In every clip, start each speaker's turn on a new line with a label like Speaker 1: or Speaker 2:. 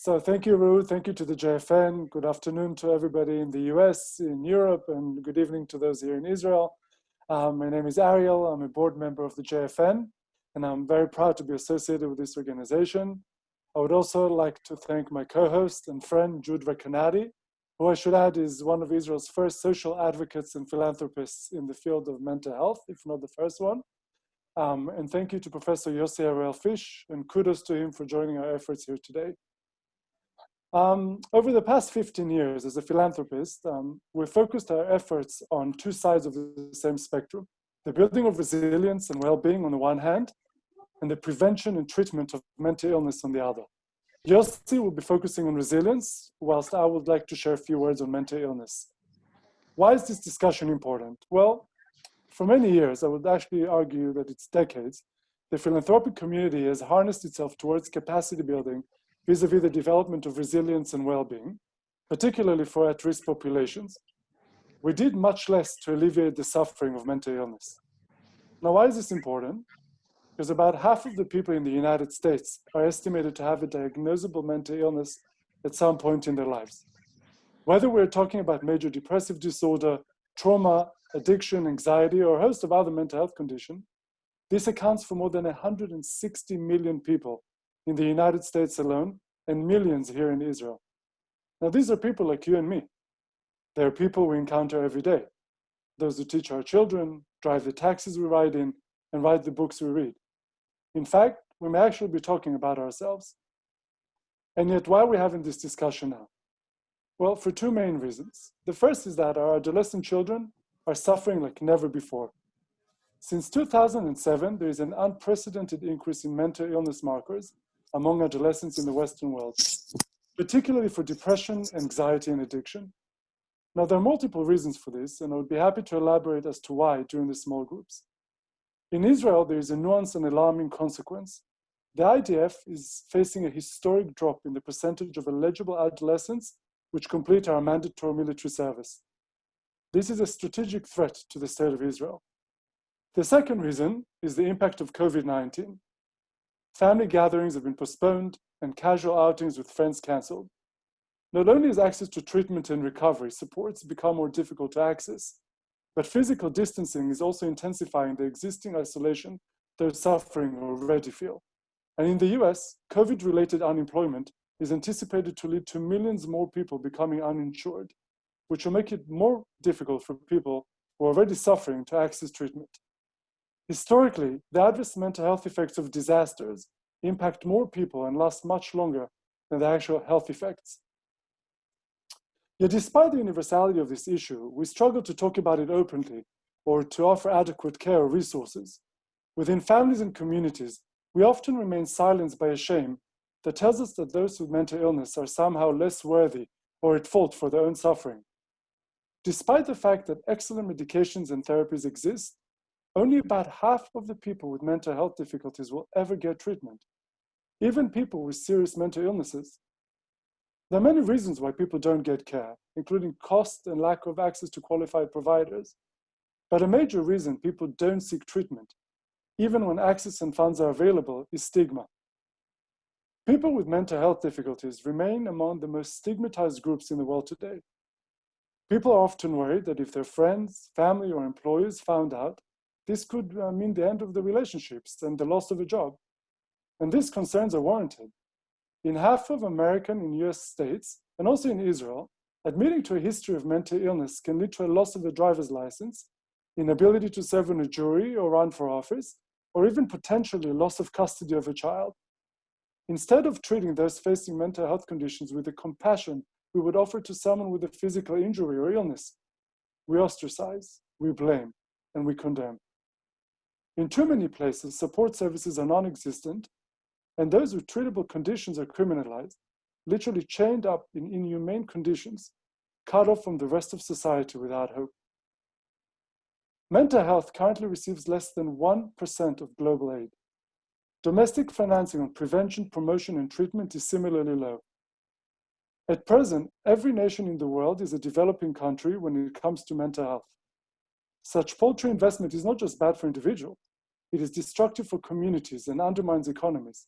Speaker 1: So thank you, Ru. Thank you to the JFN. Good afternoon to everybody in the US, in Europe, and good evening to those here in Israel. Um, my name is Ariel. I'm a board member of the JFN, and I'm very proud to be associated with this organization. I would also like to thank my co-host and friend, Jude Recanati, who I should add is one of Israel's first social advocates and philanthropists in the field of mental health, if not the first one. Um, and thank you to Professor Yossi Harel-Fisch, and kudos to him for joining our efforts here today. Um, over the past 15 years as a philanthropist, um, we've focused our efforts on two sides of the same spectrum, the building of resilience and well-being on the one hand, and the prevention and treatment of mental illness on the other. Yossi will be focusing on resilience, whilst I would like to share a few words on mental illness. Why is this discussion important? Well, for many years, I would actually argue that it's decades, the philanthropic community has harnessed itself towards capacity building vis-a-vis -vis the development of resilience and well-being, particularly for at-risk populations. We did much less to alleviate the suffering of mental illness. Now, why is this important? Because about half of the people in the United States are estimated to have a diagnosable mental illness at some point in their lives. Whether we're talking about major depressive disorder, trauma, addiction, anxiety, or a host of other mental health conditions, this accounts for more than 160 million people in the United States alone and millions here in Israel. Now, these are people like you and me. They're people we encounter every day. Those who teach our children, drive the taxis we ride in, and write the books we read. In fact, we may actually be talking about ourselves. And yet, why are we having this discussion now? Well, for two main reasons. The first is that our adolescent children are suffering like never before. Since 2007, there is an unprecedented increase in mental illness markers among adolescents in the Western world, particularly for depression, anxiety, and addiction. Now, there are multiple reasons for this, and I would be happy to elaborate as to why during the small groups. In Israel, there is a nuanced and alarming consequence. The IDF is facing a historic drop in the percentage of eligible adolescents which complete our mandatory military service. This is a strategic threat to the state of Israel. The second reason is the impact of COVID-19. Family gatherings have been postponed and casual outings with friends canceled. Not only has access to treatment and recovery supports become more difficult to access, but physical distancing is also intensifying the existing isolation they're suffering already feel. And in the US, COVID-related unemployment is anticipated to lead to millions more people becoming uninsured, which will make it more difficult for people who are already suffering to access treatment. Historically, the adverse mental health effects of disasters impact more people and last much longer than the actual health effects. Yet despite the universality of this issue, we struggle to talk about it openly or to offer adequate care or resources. Within families and communities, we often remain silenced by a shame that tells us that those with mental illness are somehow less worthy or at fault for their own suffering. Despite the fact that excellent medications and therapies exist, only about half of the people with mental health difficulties will ever get treatment, even people with serious mental illnesses. There are many reasons why people don't get care, including cost and lack of access to qualified providers. But a major reason people don't seek treatment, even when access and funds are available, is stigma. People with mental health difficulties remain among the most stigmatized groups in the world today. People are often worried that if their friends, family, or employers found out, this could uh, mean the end of the relationships and the loss of a job. And these concerns are warranted. In half of American and US states, and also in Israel, admitting to a history of mental illness can lead to a loss of a driver's license, inability to serve on a jury or run for office, or even potentially loss of custody of a child. Instead of treating those facing mental health conditions with the compassion we would offer to someone with a physical injury or illness, we ostracize, we blame, and we condemn. In too many places, support services are non-existent, and those with treatable conditions are criminalized, literally chained up in inhumane conditions, cut off from the rest of society without hope. Mental health currently receives less than 1% of global aid. Domestic financing on prevention, promotion, and treatment is similarly low. At present, every nation in the world is a developing country when it comes to mental health. Such paltry investment is not just bad for individuals, it is destructive for communities and undermines economies.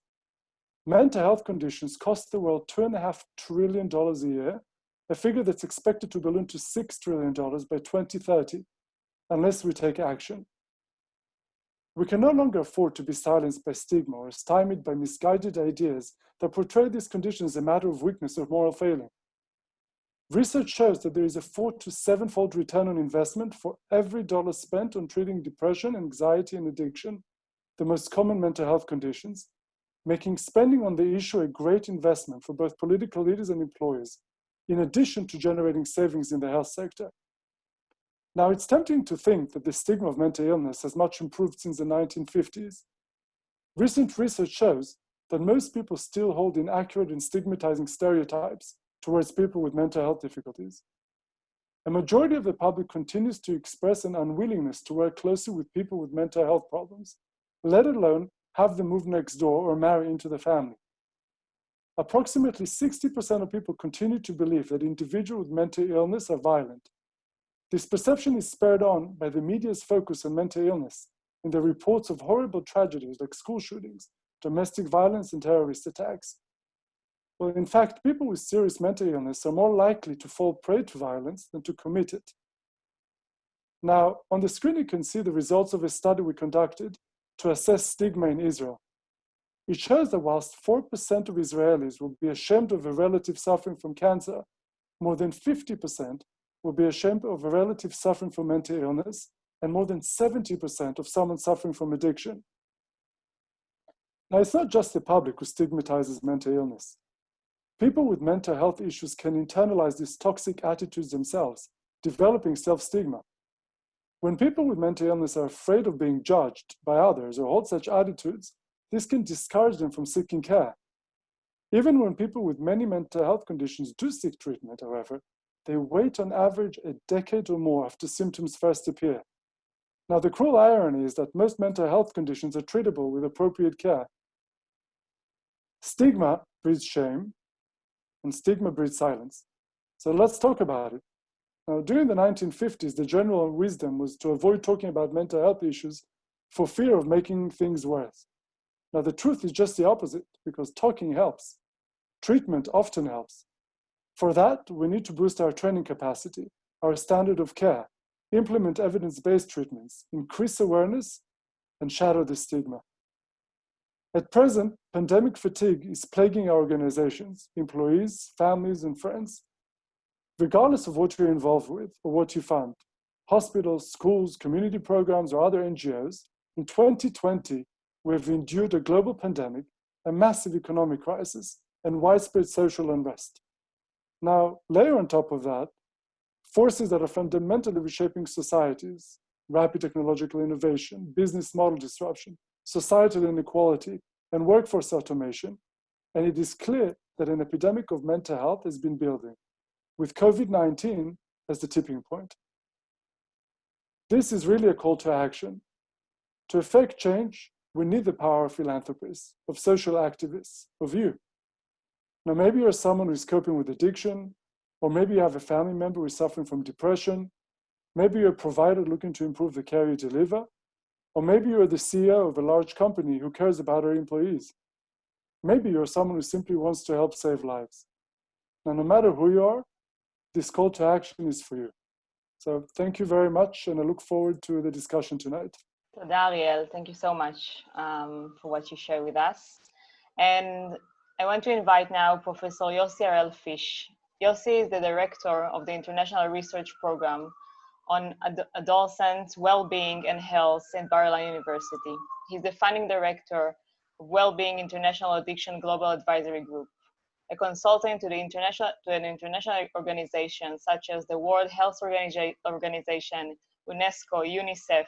Speaker 1: mental health conditions cost the world $2.5 trillion a year, a figure that's expected to balloon to $6 trillion by 2030, unless we take action. We can no longer afford to be silenced by stigma or stymied by misguided ideas that portray these conditions as a matter of weakness or moral failing. Research shows that there is a four to seven-fold return on investment for every dollar spent on treating depression, anxiety, and addiction, the most common mental health conditions, making spending on the issue a great investment for both political leaders and employers, in addition to generating savings in the health sector. Now, it's tempting to think that the stigma of mental illness has much improved since the 1950s. Recent research shows that most people still hold inaccurate and stigmatizing stereotypes towards people with mental health difficulties. A majority of the public continues to express an unwillingness to work closely with people with mental health problems, let alone have them move next door or marry into the family. Approximately 60% of people continue to believe that individuals with mental illness are violent. This perception is spurred on by the media's focus on mental illness in the reports of horrible tragedies like school shootings, domestic violence, and terrorist attacks. Well, in fact, people with serious mental illness are more likely to fall prey to violence than to commit it. Now, on the screen, you can see the results of a study we conducted to assess stigma in Israel. It shows that whilst 4% of Israelis will be ashamed of a relative suffering from cancer, more than 50% will be ashamed of a relative suffering from mental illness, and more than 70% of someone suffering from addiction. Now, it's not just the public who stigmatizes mental illness. People with mental health issues can internalize these toxic attitudes themselves, developing self-stigma. When people with mental illness are afraid of being judged by others or hold such attitudes, this can discourage them from seeking care. Even when people with many mental health conditions do seek treatment, however, they wait on average a decade or more after symptoms first appear. Now, the cruel irony is that most mental health conditions are treatable with appropriate care. Stigma breeds shame, and stigma breeds silence. So let's talk about it. Now, during the 1950s, the general wisdom was to avoid talking about mental health issues for fear of making things worse. Now, the truth is just the opposite, because talking helps. Treatment often helps. For that, we need to boost our training capacity, our standard of care, implement evidence-based treatments, increase awareness, and shatter the stigma. At present, pandemic fatigue is plaguing our organizations, employees, families, and friends. Regardless of what you're involved with or what you fund, hospitals, schools, community programs, or other NGOs, in 2020, we've endured a global pandemic, a massive economic crisis, and widespread social unrest. Now, layer on top of that, forces that are fundamentally reshaping societies, rapid technological innovation, business model disruption, societal inequality, and workforce automation, and it is clear that an epidemic of mental health has been building, with COVID-19 as the tipping point. This is really a call to action. To effect change, we need the power of philanthropists, of social activists, of you. Now, maybe you're someone who's coping with addiction, or maybe you have a family member who's suffering from depression. Maybe you're a provider looking to improve the care you deliver, or maybe you're the CEO of a large company who cares about her employees. Maybe you're someone who simply wants to help save lives. Now, no matter who you are, this call to action is for you. So thank you very much, and I look forward to the discussion tonight.
Speaker 2: So Dariel, thank you so much um, for what you share with us. And I want to invite now Professor Yossi Harel-Fisch. Yossi is the director of the International Research Program on ad adolescent well-being and health in Bar-Ilan University. He's the founding director of Well-being International Addiction Global Advisory Group, a consultant to the international to an international organization such as the World Health Organiza Organization, UNESCO, UNICEF,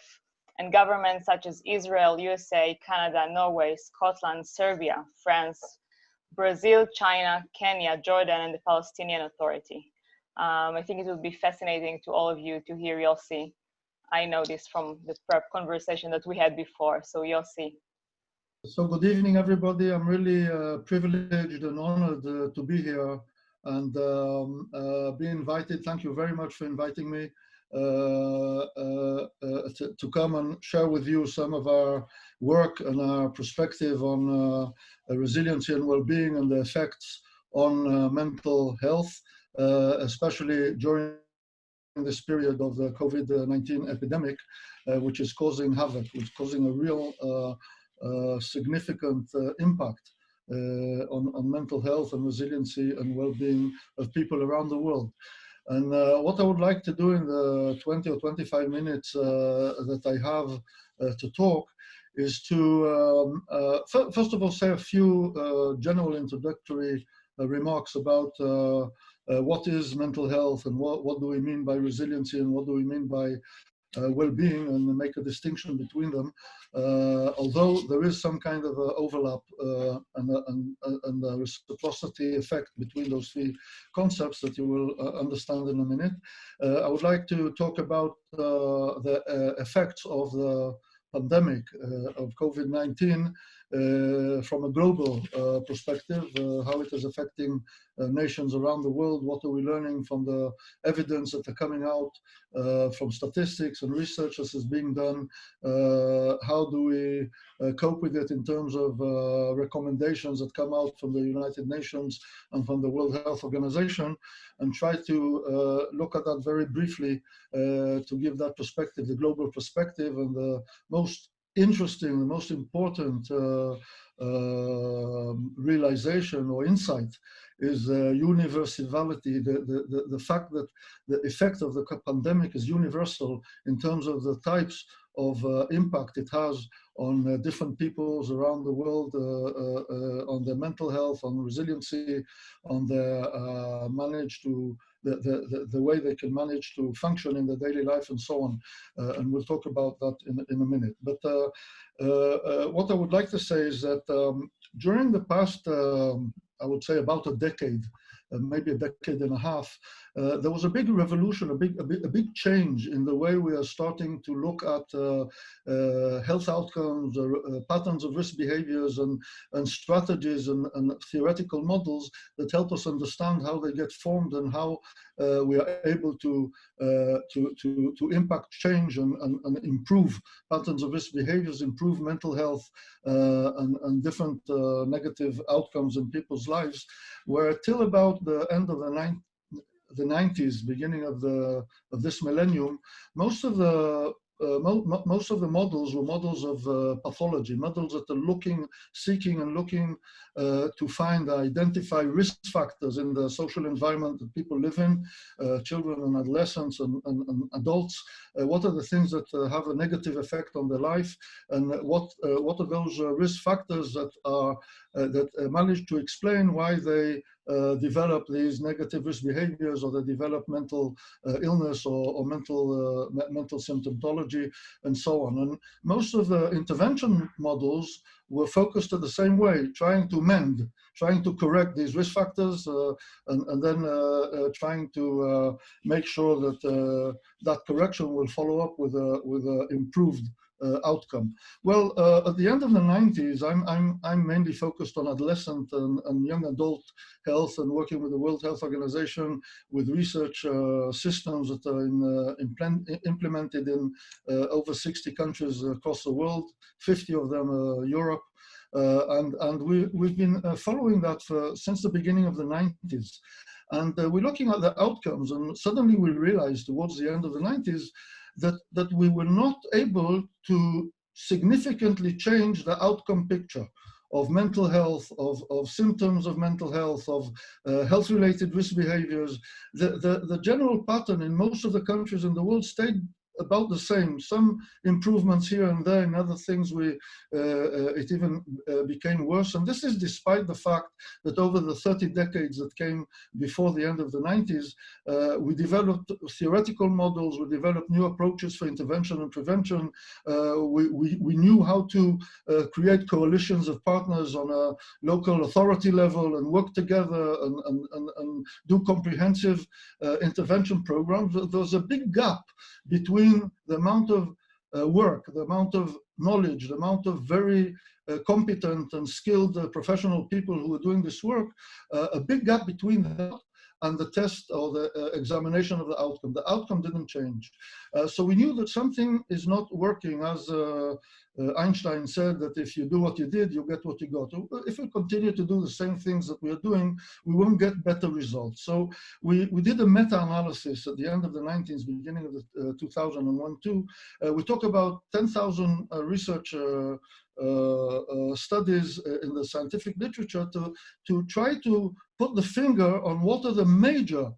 Speaker 2: and governments such as Israel, USA, Canada, Norway, Scotland, Serbia, France, Brazil, China, Kenya, Jordan, and the Palestinian Authority. Um, I think it will be fascinating to all of you to hear Yossi. I know this from the prep conversation that we had before. So Yossi.
Speaker 3: So good evening, everybody. I'm really uh, privileged and honored uh, to be here and um, uh, be invited. Thank you very much for inviting me. uh, uh, uh, to, to, come and share with you some of our work and our perspective on resiliency and well-being and the effects on mental health, especially during this period of the COVID-19 epidemic, which is causing havoc, which is causing a real significant impact uh, on, on, mental health and resiliency and well-being of people around the world. And uh, what I would like to do in the 20 or 25 minutes uh, that I have uh, to talk is to, um, uh, first of all, say a few uh, general introductory uh, remarks about what is mental health and what, what do we mean by resiliency and what do we mean by uh, well-being and make a distinction between them. Uh, although there is some kind of overlap uh, and, and, and a reciprocity effect between those three concepts that you will understand in a minute. I would like to talk about the effects of the pandemic uh, of COVID-19 uh, from a global uh, perspective, how it is affecting Uh, nations around the world, what are we learning from the evidence that are coming out uh, from statistics and research that is being done, uh, how do we cope with it in terms of recommendations that come out from the United Nations and from the World Health Organization, and try to look at that very briefly to give that perspective, the global perspective and the most interesting, the most important uh, uh, realization or insight is uh, universality, the, the, the, the, fact that the effect of the pandemic is universal in terms of the types of uh, impact it has on uh, different peoples around the world, uh, on their mental health, on resiliency, on their manage to the, the, the, way they can manage to function in their daily life and so on. Uh, and we'll talk about that in, in a minute. But uh, uh, what I would like to say is that um, during the past, um, I would say about a decade, maybe a decade and a half, uh, there was a big revolution, a big, a big, a big change in the way we are starting to look at uh, uh, health outcomes, uh, uh, patterns of risk behaviors, and, and strategies and, and, theoretical models that help us understand how they get formed and how we are able to, to, to, to impact change and, and, and, improve patterns of risk behaviors, improve mental health, and, and different negative outcomes in people's lives, where till about the end of the 90s, the 90s, beginning of the of this millennium, most of the uh, mo most of the models were models of uh, pathology, models that are looking, seeking and looking uh, to find, identify risk factors in the social environment that people live in, uh, children and adolescents and, and, and adults. Uh, what are the things that uh, have a negative effect on their life and what, what are those risk factors that are that manage to explain why they uh, develop these negative risk behaviors or they develop mental uh, illness or, or mental, uh, mental symptomology and so on. And most of the intervention models were focused in the same way, trying to mend, trying to correct these risk factors, uh, and, and, then uh, uh, trying to make sure that that correction will follow up with a with a improved uh, outcome? Well, uh, at the end of the 90s, I'm, I'm, I'm mainly focused on adolescent and, and young adult health and working with the World Health Organization with research uh, systems that are in, implemented in over 60 countries across the world, 50 of them Europe. Uh, and and we, we've been uh, following that for, since the beginning of the 90s. And uh, we're looking at the outcomes, and suddenly we realized towards the end of the 90s that, that we were not able to significantly change the outcome picture of mental health, of, of symptoms of mental health, of uh, health-related risk behaviors. The, the, the general pattern in most of the countries in the world stayed about the same. Some improvements here and there. In other things, we uh, uh, it even uh, became worse. And this is despite the fact that over the 30 decades that came before the end of the 90s, uh, we developed theoretical models. We developed new approaches for intervention and prevention. Uh, we, we, we knew how to uh, create coalitions of partners on a local authority level and work together and, and, and, and do comprehensive intervention programs. There's a big gap between the amount of uh, work, the amount of knowledge, the amount of very uh, competent and skilled uh, professional people who are doing this work, uh, a big gap between that and the test or the uh, examination of the outcome. The outcome didn't change. Uh, so we knew that something is not working as uh, uh, Einstein said that if you do what you did, you get what you got. If we continue to do the same things that we are doing, we won't get better results. So we, we did a meta-analysis at the end of the 90s, beginning of the uh, 2001 too. Uh, we talk about 10,000 uh, research uh, uh, studies in the scientific literature to, to try to put the finger on what are the major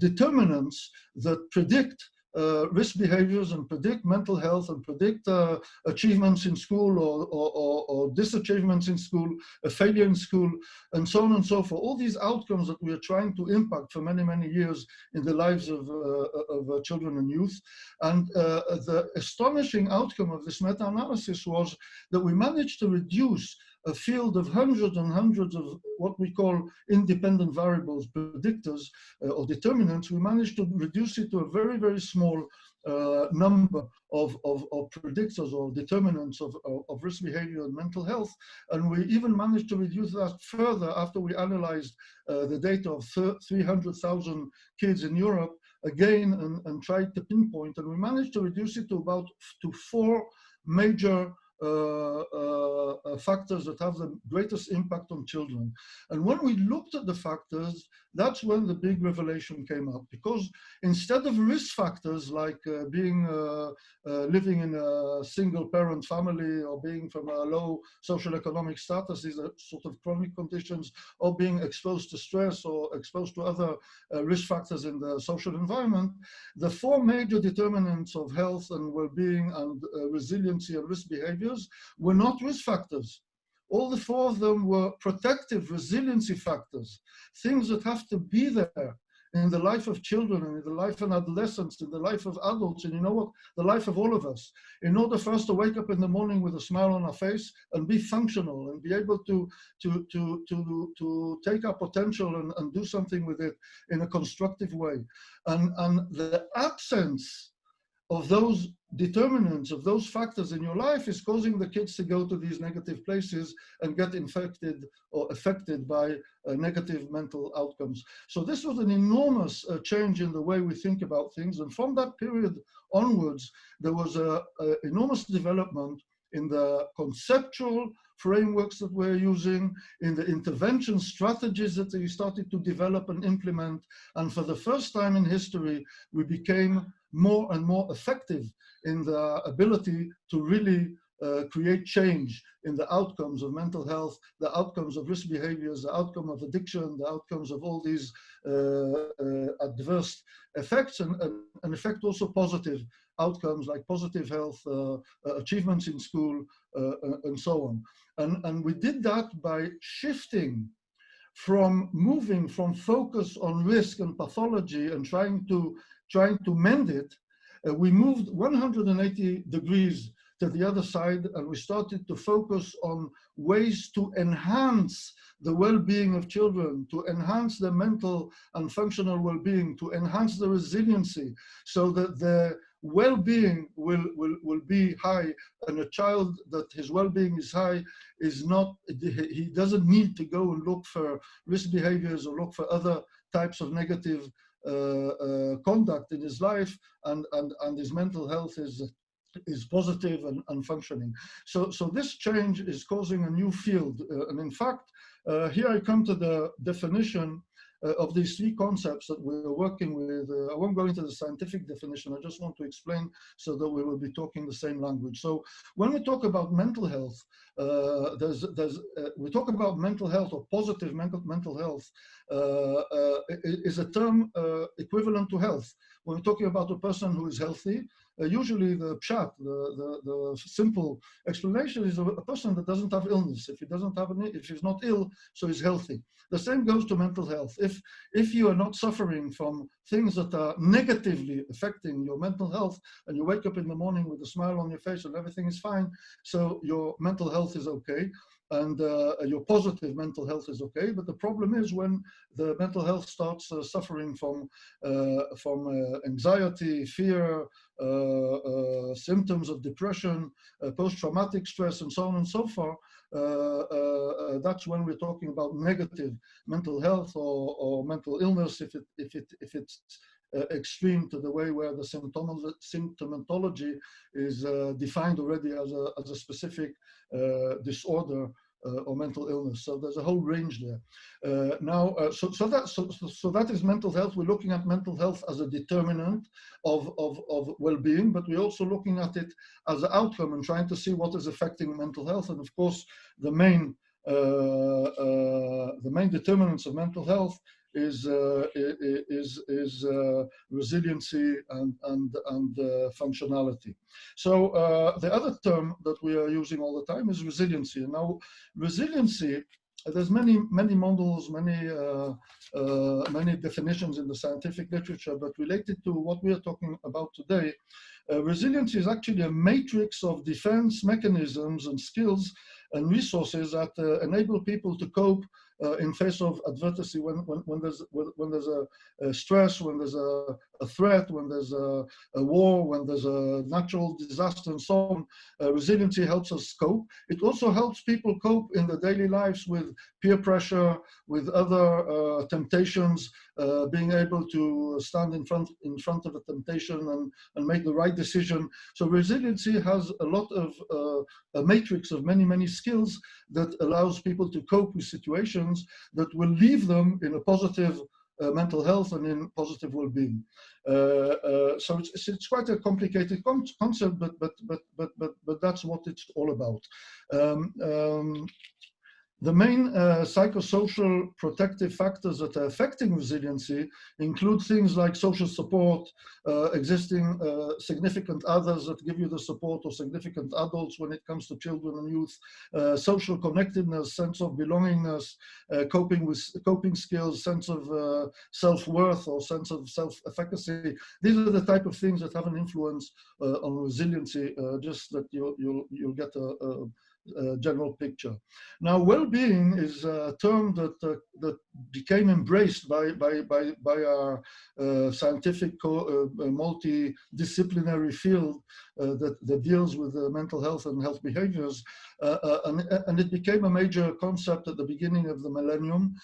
Speaker 3: determinants that predict uh, risk behaviors and predict mental health and predict uh, achievements in school or, or, or, or, disachievements in school, a failure in school, and so on and so forth. All these outcomes that we are trying to impact for many, many years in the lives of, uh, of children and youth. And uh, the astonishing outcome of this meta-analysis was that we managed to reduce a field of hundreds and hundreds of what we call independent variables, predictors uh, or determinants, we managed to reduce it to a very, very small uh, number of, of, of, predictors or determinants of, of, of, risk behavior and mental health. And we even managed to reduce that further after we analyzed uh, the data of 300,000 kids in Europe again and, and tried to pinpoint. And we managed to reduce it to about to four major factors that have the greatest impact on children. And when we looked at the factors, that's when the big revelation came up. Because instead of risk factors like uh, being uh, uh, living in a single parent family or being from a low social economic status, these are sort of chronic conditions, or being exposed to stress or exposed to other risk factors in the social environment, the four major determinants of health and well-being and resiliency and risk behaviors were not risk factors. All the four of them were protective resiliency factors, things that have to be there in the life of children and in the life of adolescents, in the life of adults, and you know what, the life of all of us. In order for us to wake up in the morning with a smile on our face and be functional and be able to, to, to, to, to take our potential and, and do something with it in a constructive way. And, and the absence of those determinants of those factors in your life is causing the kids to go to these negative places and get infected or affected by uh, negative mental outcomes. So this was an enormous uh, change in the way we think about things. And from that period onwards, there was an enormous development in the conceptual frameworks that we're using, in the intervention strategies that we started to develop and implement. And for the first time in history, we became more and more effective in the ability to really uh, create change in the outcomes of mental health, the outcomes of risk behaviors, the outcome of addiction, the outcomes of all these uh, uh, adverse effects, and, and, and effect also positive outcomes like positive health, uh, uh, achievements in school, uh, and so on. And, and we did that by shifting from moving from focus on risk and pathology and trying to trying to mend it, uh, we moved 180 degrees to the other side and we started to focus on ways to enhance the well-being of children, to enhance their mental and functional well-being, to enhance the resiliency so that the well-being will, will, will be high. And a child that his well-being is high is not, he doesn't need to go and look for risk behaviors or look for other types of negative conduct in his life and, and, and his mental health is is positive and, and functioning. So, so this change is causing a new field. Uh, and in fact, uh, here I come to the definition uh, of these three concepts that we're working with. Uh, I won't go into the scientific definition, I just want to explain so that we will be talking the same language. So when we talk about mental health, uh, there's, there's, uh, we talk about mental health or positive mental, mental health uh, uh, is a term equivalent to health. When we're talking about a person who is healthy, uh, Uh, usually the pshat, the, the, the, simple explanation is a, a, person that doesn't have illness. If he doesn't have any, if he's not ill, so he's healthy. The same goes to mental health. If, if you are not suffering from things that are negatively affecting your mental health and you wake up in the morning with a smile on your face and everything is fine, so your mental health is okay. And uh, your positive mental health is okay. But the problem is when the mental health starts uh, suffering from uh, from uh, anxiety, fear, uh, uh, symptoms of depression, post-traumatic stress, and so on and so forth. that's when we're talking about negative mental health or, or mental illness if it if it if it's extreme to the way where the symptomatology is uh, defined already as a, as a specific uh, disorder uh, or mental illness. So there's a whole range there. Uh, now, uh, so, so, that, so, so that is mental health. We're looking at mental health as a determinant of, of, of well-being, but we're also looking at it as an outcome and trying to see what is affecting mental health. And of course, the main, the main determinants of mental health is uh, is is uh, resiliency and and and uh, functionality. So uh, the other term that we are using all the time is resiliency. Now, resiliency. There's many many models, many uh, uh, many definitions in the scientific literature, but related to what we are talking about today, resiliency is actually a matrix of defense mechanisms and skills and resources that enable people to cope uh, in face of adversity when, when, when there's, when, there's a, a, stress, when there's a, a threat, when there's a, a, war, when there's a natural disaster and so on. Uh, resiliency helps us cope. It also helps people cope in their daily lives with peer pressure, with other uh, temptations, uh, being able to stand in front, in front of a temptation and, and make the right decision. So resiliency has a lot of, uh, a matrix of many, many skills that allows people to cope with situations that will leave them in a positive uh, mental health and in positive well-being. Uh, uh, so it's, it's, quite a complicated con concept, but, but, but, but, but, but that's what it's all about. Um, um, the main uh, psychosocial protective factors that are affecting resiliency include things like social support, uh, existing uh, significant others that give you the support or significant adults when it comes to children and youth, uh, social connectedness, sense of belongingness, uh, coping with coping skills, sense of uh, self-worth or sense of self-efficacy. These are the type of things that have an influence on resiliency, just that you'll, you'll, you'll get a, a uh, general picture. Now, well-being is a term that uh, that became embraced by by by, by our uh, scientific uh, multidisciplinary field uh, that that deals with mental health and health behaviors, uh, and and it became a major concept at the beginning of the millennium.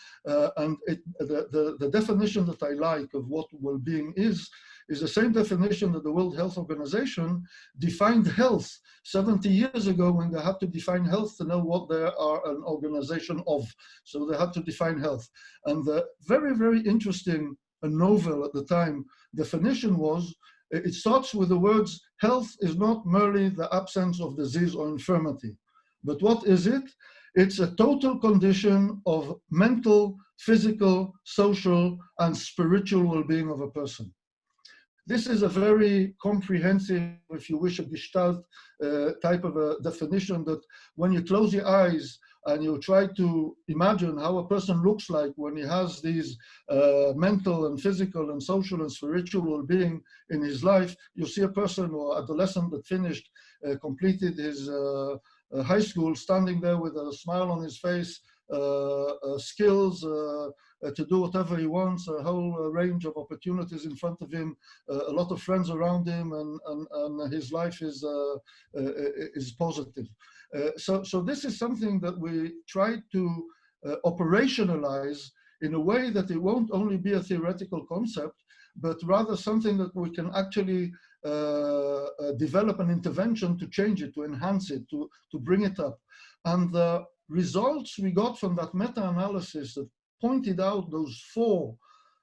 Speaker 3: and it, the, the the definition that I like of what well-being is is the same definition that the World Health Organization defined health 70 years ago when they had to define health to know what they are an organization of. So they had to define health. And the very, very interesting and novel at the time definition was, it starts with the words, health is not merely the absence of disease or infirmity. But what is it? It's a total condition of mental, physical, social, and spiritual well-being of a person. This is a very comprehensive, if you wish, a gestalt uh, type of a definition that when you close your eyes and you try to imagine how a person looks like when he has these uh, mental and physical and social and spiritual well-being in his life, you see a person or adolescent that finished, uh, completed his uh, uh, high school, standing there with a smile on his face, uh, skills, to do whatever he wants, a whole uh, range of opportunities in front of him, uh, a lot of friends around him, and, and, and his life is, is positive. so, so this is something that we try to operationalize in a way that it won't only be a theoretical concept, but rather something that we can actually uh, uh, develop an intervention to change it, to enhance it, to, to bring it up. And the results we got from that meta-analysis that pointed out those four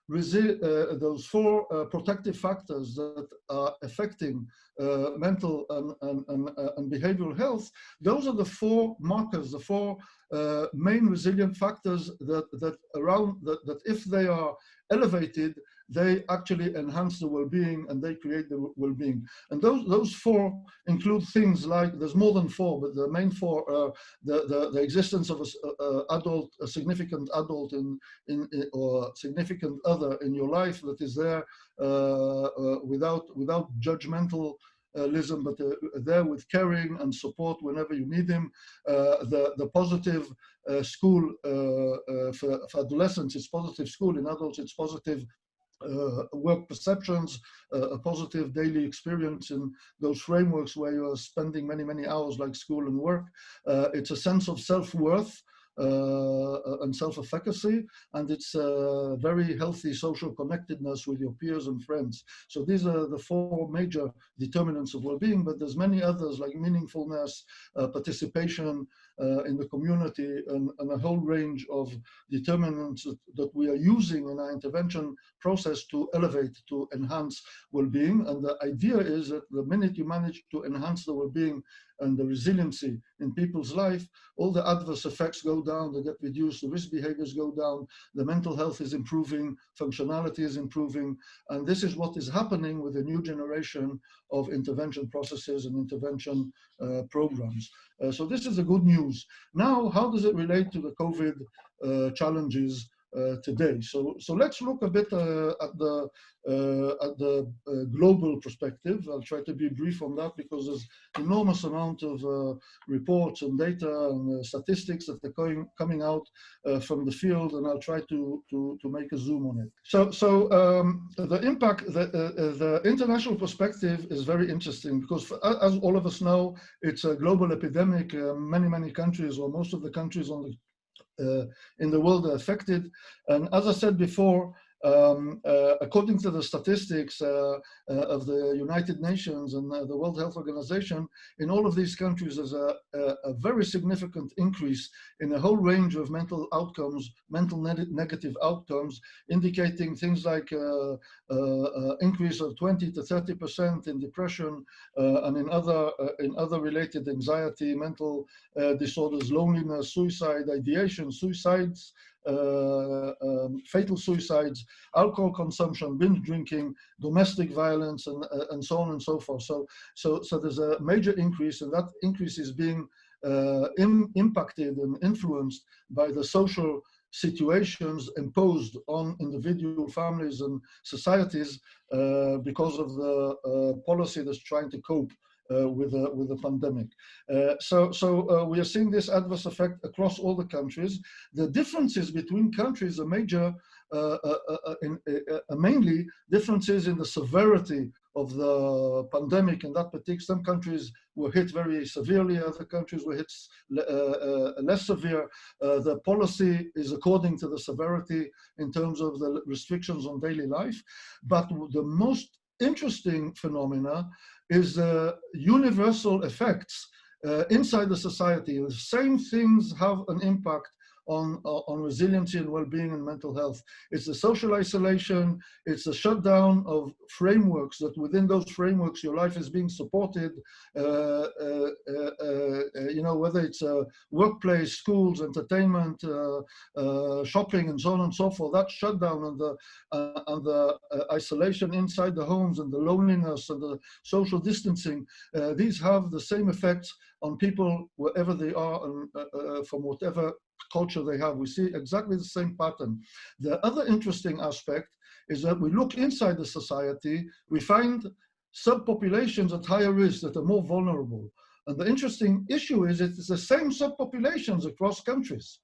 Speaker 3: uh, those four uh, protective factors that are affecting uh, mental and, and, and, uh, and, behavioral health, those are the four markers, the four uh, main resilient factors that, that around that, that if they are elevated, they actually enhance the well-being and they create the well-being. And those those four include things like there's more than four, but the main four are the the, the existence of a, a, adult, a significant adult in in, in or significant other in your life that is there uh, uh, without without judgmental but uh, there with caring and support whenever you need them. Uh, the, the positive uh, school for, for adolescents, it's positive school. In adults, it's positive uh, work perceptions, uh, a positive daily experience in those frameworks where you are spending many, many hours like school and work. Uh, it's a sense of self-worth uh, and self-efficacy, and it's a very healthy social connectedness with your peers and friends. So these are the four major determinants of well-being, but there's many others like meaningfulness, uh, participation, uh, in the community and, and, a whole range of determinants that, that, we are using in our intervention process to elevate, to enhance well-being. And the idea is that the minute you manage to enhance the well-being and the resiliency in people's life, all the adverse effects go down, they get reduced, the risk behaviors go down, the mental health is improving, functionality is improving, and this is what is happening with the new generation of intervention processes and intervention uh, programs. Uh, so this is the good news. Now, how does it relate to the COVID uh, challenges today. So, so let's look a bit uh, at the uh, at the global perspective. I'll try to be brief on that because there's enormous amount of reports and data and statistics that are going, coming out from the field, and I'll try to to to make a zoom on it. So, so um, the impact, the the international perspective is very interesting because, for, as all of us know, it's a global epidemic. many many countries, or most of the countries on the uh, Uh, in the world are affected. And as I said before, um, uh, according to the statistics uh, uh, of the United Nations and uh, the World Health Organization, in all of these countries there's a, a, a very significant increase in a whole range of mental outcomes, mental ne negative outcomes, indicating things like uh, uh, increase of 20 to 30% in depression and in other, in other related anxiety, mental disorders, loneliness, suicide, ideation, suicides, um, fatal suicides, alcohol consumption, binge drinking, domestic violence, and, uh, and so on and so forth. So, so, so there's a major increase, and that increase is being uh, in, impacted and influenced by the social situations imposed on individual families and societies uh, because of the uh, policy that's trying to cope uh, with, a, with a pandemic. Uh, so so uh, we are seeing this adverse effect across all the countries. The differences between countries are major, in, mainly differences in the severity of the pandemic in that particular, some countries were hit very severely, other countries were hit uh, uh, less severe. Uh, the policy is according to the severity in terms of the restrictions on daily life. But the most interesting phenomena is the universal effects uh, inside the society. The same things have an impact on, uh, on resiliency and well-being and mental health. It's the social isolation, it's the shutdown of frameworks that within those frameworks your life is being supported, uh, uh, uh, uh you know, whether it's a workplace, schools, entertainment, uh, shopping and so on and so forth, that shutdown and the, and the isolation inside the homes and the loneliness and the social distancing, these have the same effects on people wherever they are and from whatever culture they have. We see exactly the same pattern. The other interesting aspect is that we look inside the society, we find subpopulations at higher risk that are more vulnerable. And the interesting issue is it's the same subpopulations across countries.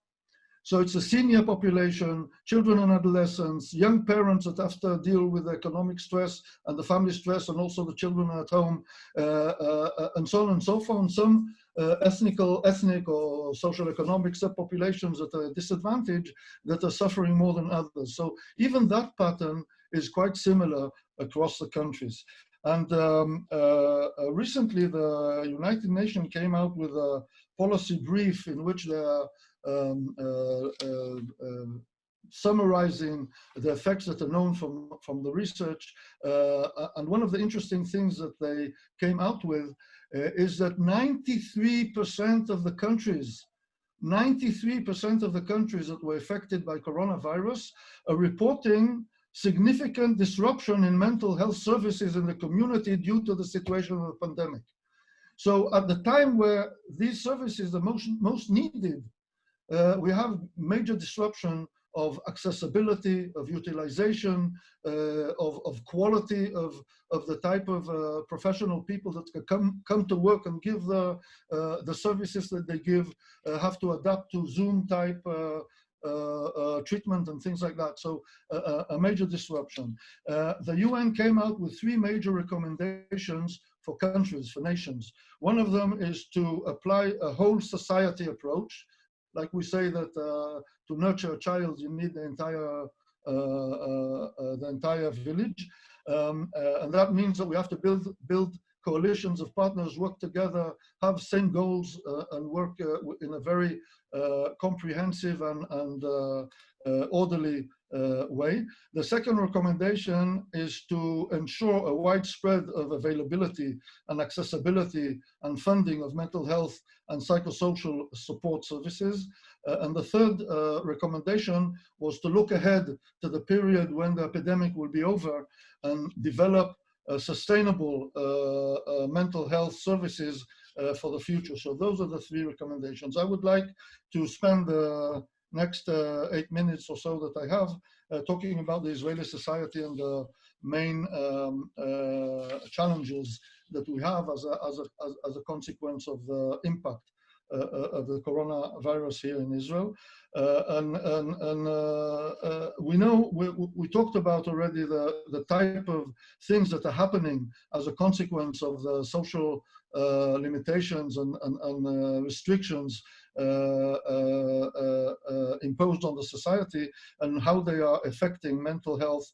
Speaker 3: So it's a senior population, children and adolescents, young parents that have to deal with economic stress and the family stress and also the children at home uh, uh, and so on and so forth. Some uh, ethnical, ethnic or social economic subpopulations that are disadvantaged that are suffering more than others. So even that pattern is quite similar across the countries. And um, uh, uh, recently the United Nations came out with a policy brief in which they are um, uh, uh, uh, summarizing the effects that are known from, from the research. and one of the interesting things that they came out with uh, is that 93% of the countries 93% of the countries that were affected by coronavirus are reporting significant disruption in mental health services in the community due to the situation of the pandemic. So at the time where these services are most, most needed, uh, we have major disruption of accessibility, of utilization, uh, of, of quality of, of the type of uh, professional people that come, come to work and give the, uh, the services that they give, uh, have to adapt to Zoom type uh, uh, treatment and things like that. So a major disruption. the UN came out with three major recommendations for countries, for nations. One of them is to apply a whole society approach. Like we say that uh, to nurture a child, you need the entire, uh, uh, uh the entire village. Um, uh, and that means that we have to build, build coalitions of partners, work together, have same goals, uh, and work in a very comprehensive and, and orderly uh, way. The second recommendation is to ensure a widespread of availability and accessibility and funding of mental health and psychosocial support services. Uh, and the third uh, recommendation was to look ahead to the period when the epidemic will be over and develop sustainable uh, uh, mental health services uh, for the future. So those are the three recommendations. I would like to spend the next uh, eight minutes or so that I have, uh, talking about the Israeli society and the main um, uh, challenges that we have as a, as, a, as, a consequence of the impact uh, uh, of the coronavirus here in Israel. Uh, and and, and we know, we, we talked about already the, the type of things that are happening as a consequence of the social limitations and, and, and restrictions Uh, uh, uh, imposed on the society and how they are affecting mental health,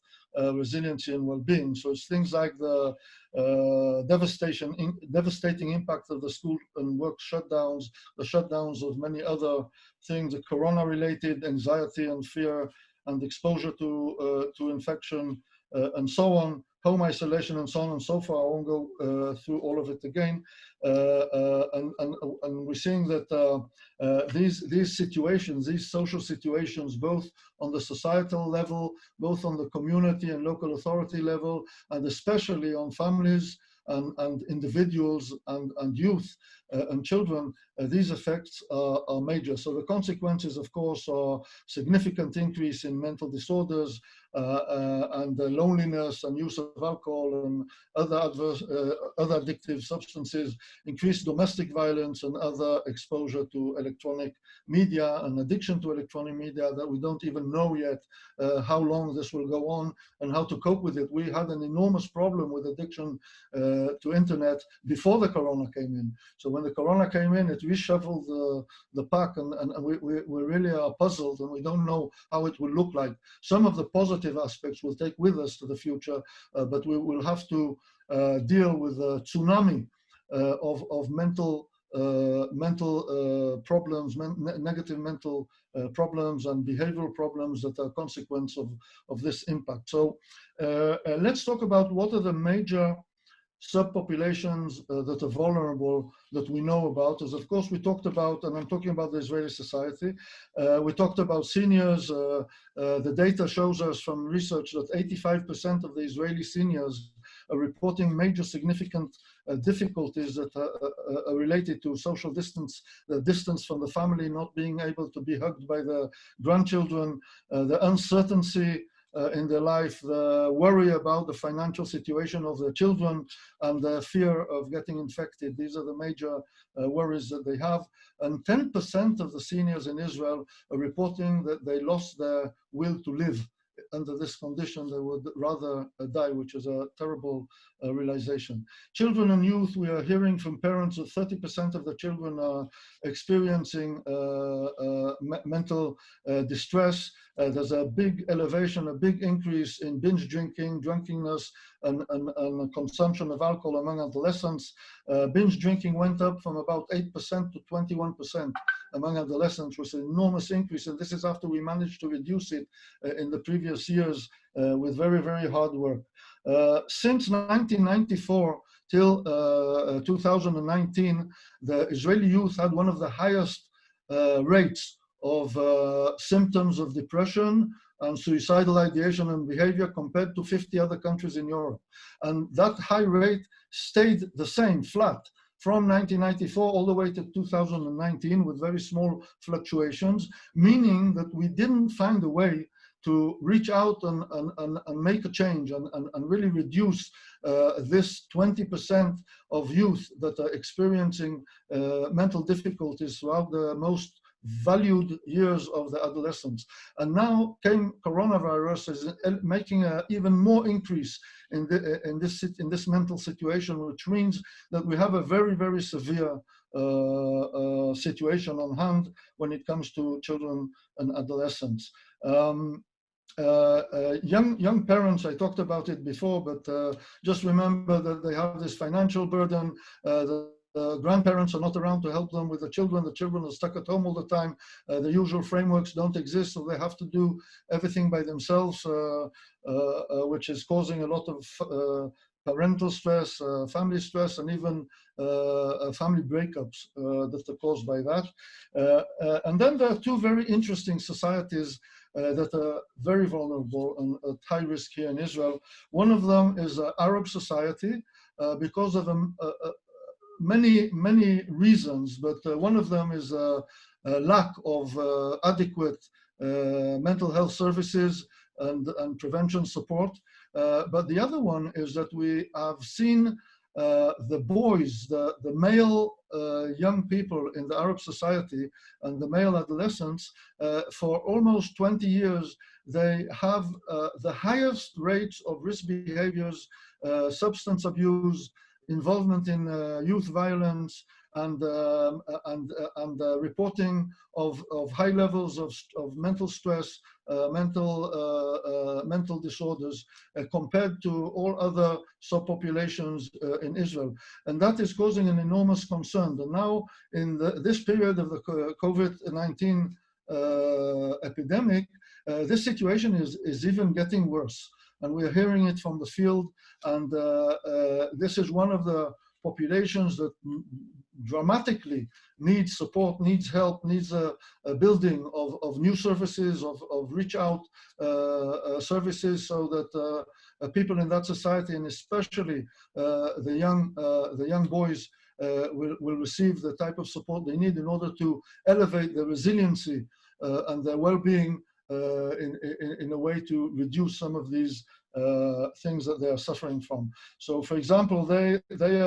Speaker 3: resiliency and well-being. So it's things like the devastation, in, devastating impact of the school and work shutdowns, the shutdowns of many other things, the corona-related anxiety and fear and exposure to, to infection and so on home isolation and so on and so forth. I won't go uh, through all of it again. Uh, uh, and, and, and, we're seeing that these, these situations, these social situations, both on the societal level, both on the community and local authority level, and especially on families and, and individuals and, and youth and children, uh, these effects are, are, major. So the consequences, of course, are significant increase in mental disorders, uh, uh, and loneliness and use of alcohol and other adverse, uh, other addictive substances, increased domestic violence and other exposure to electronic media and addiction to electronic media that we don't even know yet how long this will go on and how to cope with it. We had an enormous problem with addiction to internet before the corona came in. So when the corona came in, it reshuffled the, the pack and, and, we, we, we really are puzzled and we don't know how it will look like. Some of the positive aspects we'll take with us to the future, uh, but we will have to uh, deal with a tsunami uh, of, of mental uh, mental uh, problems, men negative mental uh, problems and behavioral problems that are consequence of, of this impact. So let's talk about what are the major subpopulations uh, that are vulnerable that we know about. Is of course we talked about and i'm talking about the israeli society uh, we talked about seniors uh, uh the data shows us from research that 85 percent of the israeli seniors are reporting major significant uh, difficulties that are, are, related to social distance the distance from the family not being able to be hugged by the grandchildren uh, the uncertainty uh, in their life, the worry about the financial situation of their children and the fear of getting infected. These are the major uh, worries that they have. And 10% of the seniors in Israel are reporting that they lost their will to live under this condition, they would rather uh, die, which is a terrible uh, realization. Children and youth, we are hearing from parents that 30% of the children are experiencing uh, me mental distress. There's a big elevation, a big increase in binge drinking, drunkenness, and, and, and consumption of alcohol among adolescents. binge drinking went up from about 8% to 21% among adolescents, is an enormous increase. And this is after we managed to reduce it in the previous years with very, very hard work. Uh, since 1994 till uh, 2019, the Israeli youth had one of the highest uh, rates of symptoms of depression and suicidal ideation and behavior compared to 50 other countries in Europe. And that high rate stayed the same, flat, from 1994 all the way to 2019 with very small fluctuations, meaning that we didn't find a way to reach out and, and, and, and make a change and, and, and really reduce uh, this 20% of youth that are experiencing uh, mental difficulties throughout the most valued years of the adolescence. And now came coronavirus is making an even more increase in, the, in, this, in this mental situation, which means that we have a very, very severe uh, uh, situation on hand when it comes to children and adolescents. Um, uh, uh, young young parents, I talked about it before, but uh, just remember that they have this financial burden. The, grandparents are not around to help them with the children. The children are stuck at home all the time. Uh, the usual frameworks don't exist, so they have to do everything by themselves, uh, uh, which is causing a lot of parental stress, family stress, and even family breakups that are caused by that. and then there are two very interesting societies uh, that are very vulnerable and at high risk here in Israel. One of them is uh, Arab society uh, because of um, many, many reasons, but one of them is a, a lack of adequate mental health services and, and prevention support. Uh, but the other one is that we have seen uh, the boys, the, the male uh, young people in the Arab society and the male adolescents, uh, for almost 20 years, they have uh, the highest rates of risk behaviors, uh, substance abuse, involvement in youth violence, and um, and and reporting of of high levels of of mental stress, uh, mental uh, uh, mental disorders compared to all other subpopulations in Israel, and that is causing an enormous concern. And now, in the, this period of the COVID-19 epidemic, this situation is is even getting worse, and we're hearing it from the field. And this is one of the populations that dramatically needs support, needs help, needs a, a building of, of new services, of, of reach out uh, uh, services so that uh, uh people in that society and especially uh, the young uh, the young boys will, will receive the type of support they need in order to elevate their resiliency and their well-being in, in, in, a way to reduce some of these things that they are suffering from. So for example, they, they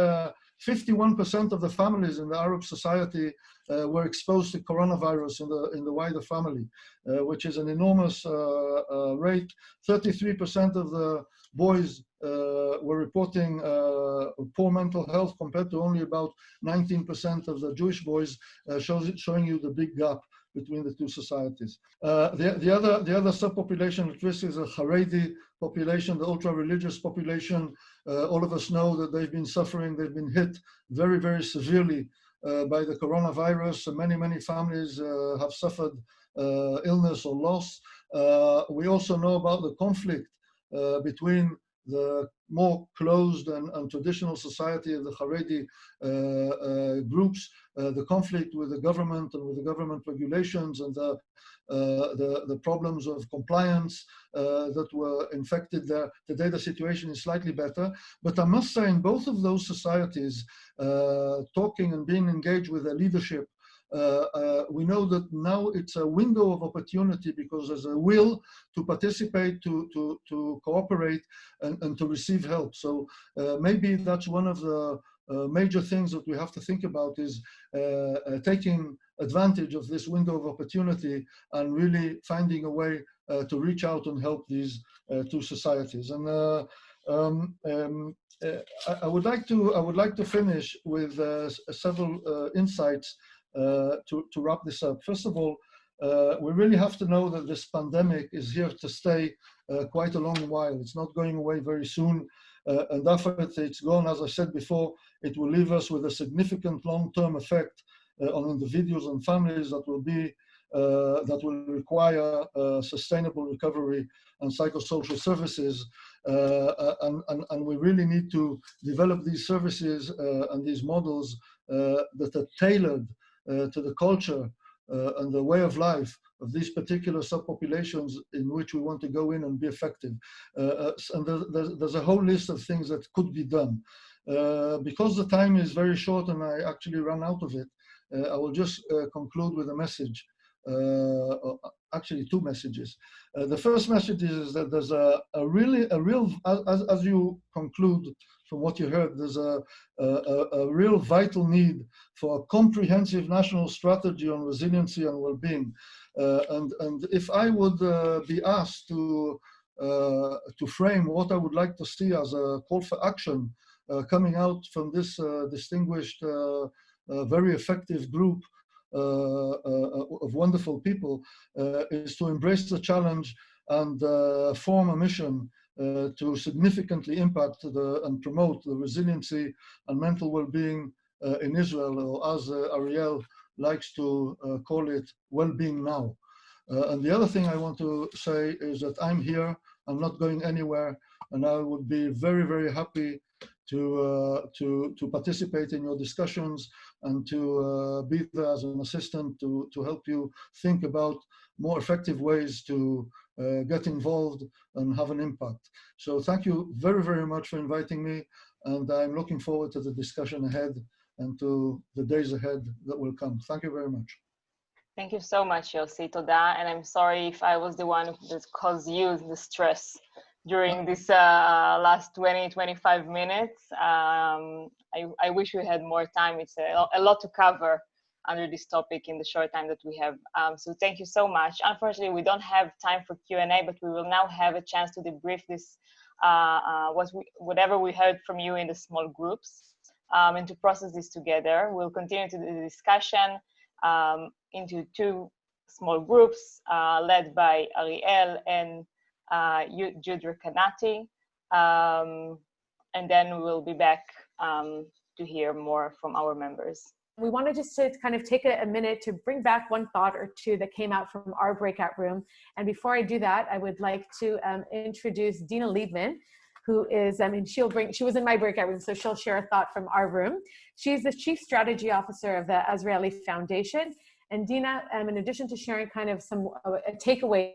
Speaker 3: 51% of the families in the Arab society uh, were exposed to coronavirus in the, in the wider family, uh, which is an enormous uh, uh rate. 33% of the boys uh, were reporting uh, poor mental health compared to only about 19% of the Jewish boys, shows, showing you the big gap between the two societies. Uh, the, the, other, the other subpopulation at risk is the Haredi population, the ultra-religious population. Uh, all of us know that they've been suffering, they've been hit very, very severely uh, by the coronavirus. many, many families uh, have suffered uh, illness or loss. Uh, we also know about the conflict between the more closed and, and, traditional society of the Haredi uh, uh, groups, uh, the conflict with the government and with the government regulations and the, uh, the, the, problems of compliance uh, that were infected there. Today the situation is slightly better, but I must say in both of those societies, uh, talking and being engaged with the leadership we know that now it's a window of opportunity because there's a will to participate, to, to, to cooperate, and, and to receive help. So uh, maybe that's one of the uh, major things that we have to think about is uh, uh, taking advantage of this window of opportunity and really finding a way to reach out and help these two societies. And um, um, I, I, would like to I would like to finish with several insights uh, to, to wrap this up. First of all, uh, we really have to know that this pandemic is here to stay uh, quite a long while. It's not going away very soon. Uh, and after it's gone, as I said before, it will leave us with a significant long-term effect uh, on individuals and families that will be uh, that will require sustainable recovery and psychosocial services. And, and, and, we really need to develop these services and these models that are tailored uh, to the culture uh, and the way of life of these particular subpopulations in which we want to go in and be effective. Uh, and there's, there's, a whole list of things that could be done. Uh, because the time is very short and I actually ran out of it, uh, I will just uh, conclude with a message. Uh, actually, two messages. Uh, the first message is that there's a, a really, a real, as, as you conclude what you heard, there's a, a, a real vital need for a comprehensive national strategy on resiliency and well-being. Uh, and, and if I would be asked to uh, to frame what I would like to see as a call for action uh, coming out from this uh, distinguished, very effective group of wonderful people is to embrace the challenge and form a mission uh, to significantly impact the, and promote the resiliency and mental well-being uh, in Israel, or as uh, Ariel likes to call it, well-being now. Uh, and the other thing I want to say is that I'm here, I'm not going anywhere, and I would be very, very happy to, uh, to, to participate in your discussions and to uh, be there as an assistant to, to help you think about more effective ways to uh, get involved and have an impact. So thank you very, very much for inviting me, and I'm looking forward to the discussion ahead and to the days ahead that will come. Thank you very much.
Speaker 2: Thank you so much, Yossi. Toda. And I'm sorry if I was the one that caused you the stress during this uh, last 20, 25 minutes. Um, I, I, wish we had more time. It's a, a, lot to cover under this topic in the short time that we have. Um, so thank you so much. Unfortunately, we don't have time for Q&A, but we will now have a chance to debrief this, uh, uh, what we, whatever we heard from you in the small groups um, and to process this together. We'll continue to the discussion um, into two small groups uh, led by Ariel and uh, Jude. Um, and then we'll be back um, to hear more from our members.
Speaker 4: We wanted just to kind of take a, a, minute to bring back one thought or two that came out from our breakout room. And before I do that, I would like to um, introduce Dina Liebman, who is, I mean, she'll bring, she was in my breakout room, so she'll share a thought from our room. She's the Chief Strategy Officer of the Azrieli Foundation. And Dina, um, in addition to sharing kind of some uh, a takeaway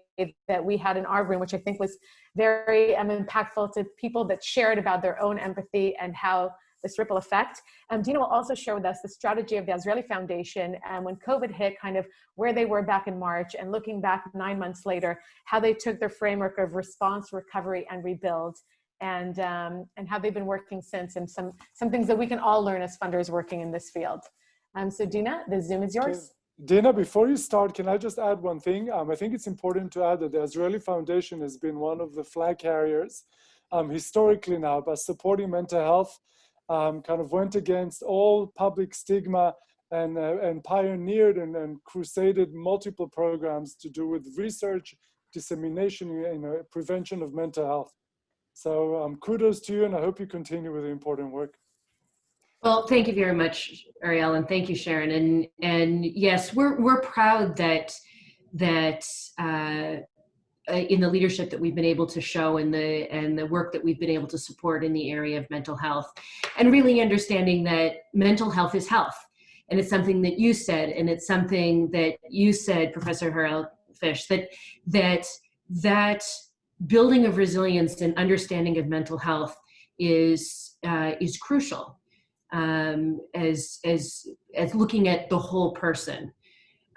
Speaker 4: that we had in our room, which I think was very um, impactful to people that shared about their own empathy and how this ripple effect. Um, Dina will also share with us the strategy of the Azrieli Foundation and when COVID hit, kind of where they were back in March and looking back nine months later, how they took their framework of response, recovery, and rebuild and um, and how they've been working since and some some things that we can all learn as funders working in this field. Um, so Dina, the Zoom is yours.
Speaker 1: Dina, before you start, can I just add one thing? Um, I think it's important to add that the Azrieli Foundation has been one of the flag carriers um, historically now by supporting mental health, um, kind of went against all public stigma and, uh, and pioneered and, and crusaded multiple programs to do with research, dissemination, you know, prevention of mental health. So um, kudos to you, and I hope you continue with the important work.
Speaker 5: Well, thank you very much, Ariel, and thank you, Sharon. And and yes, we're we're proud that that uh, in the leadership that we've been able to show and the and the work that we've been able to support in the area of mental health, and really understanding that mental health is health, and it's something that you said, and it's something that you said, Professor Harel Fish, that that that building of resilience and understanding of mental health is uh, is crucial um, as as as looking at the whole person.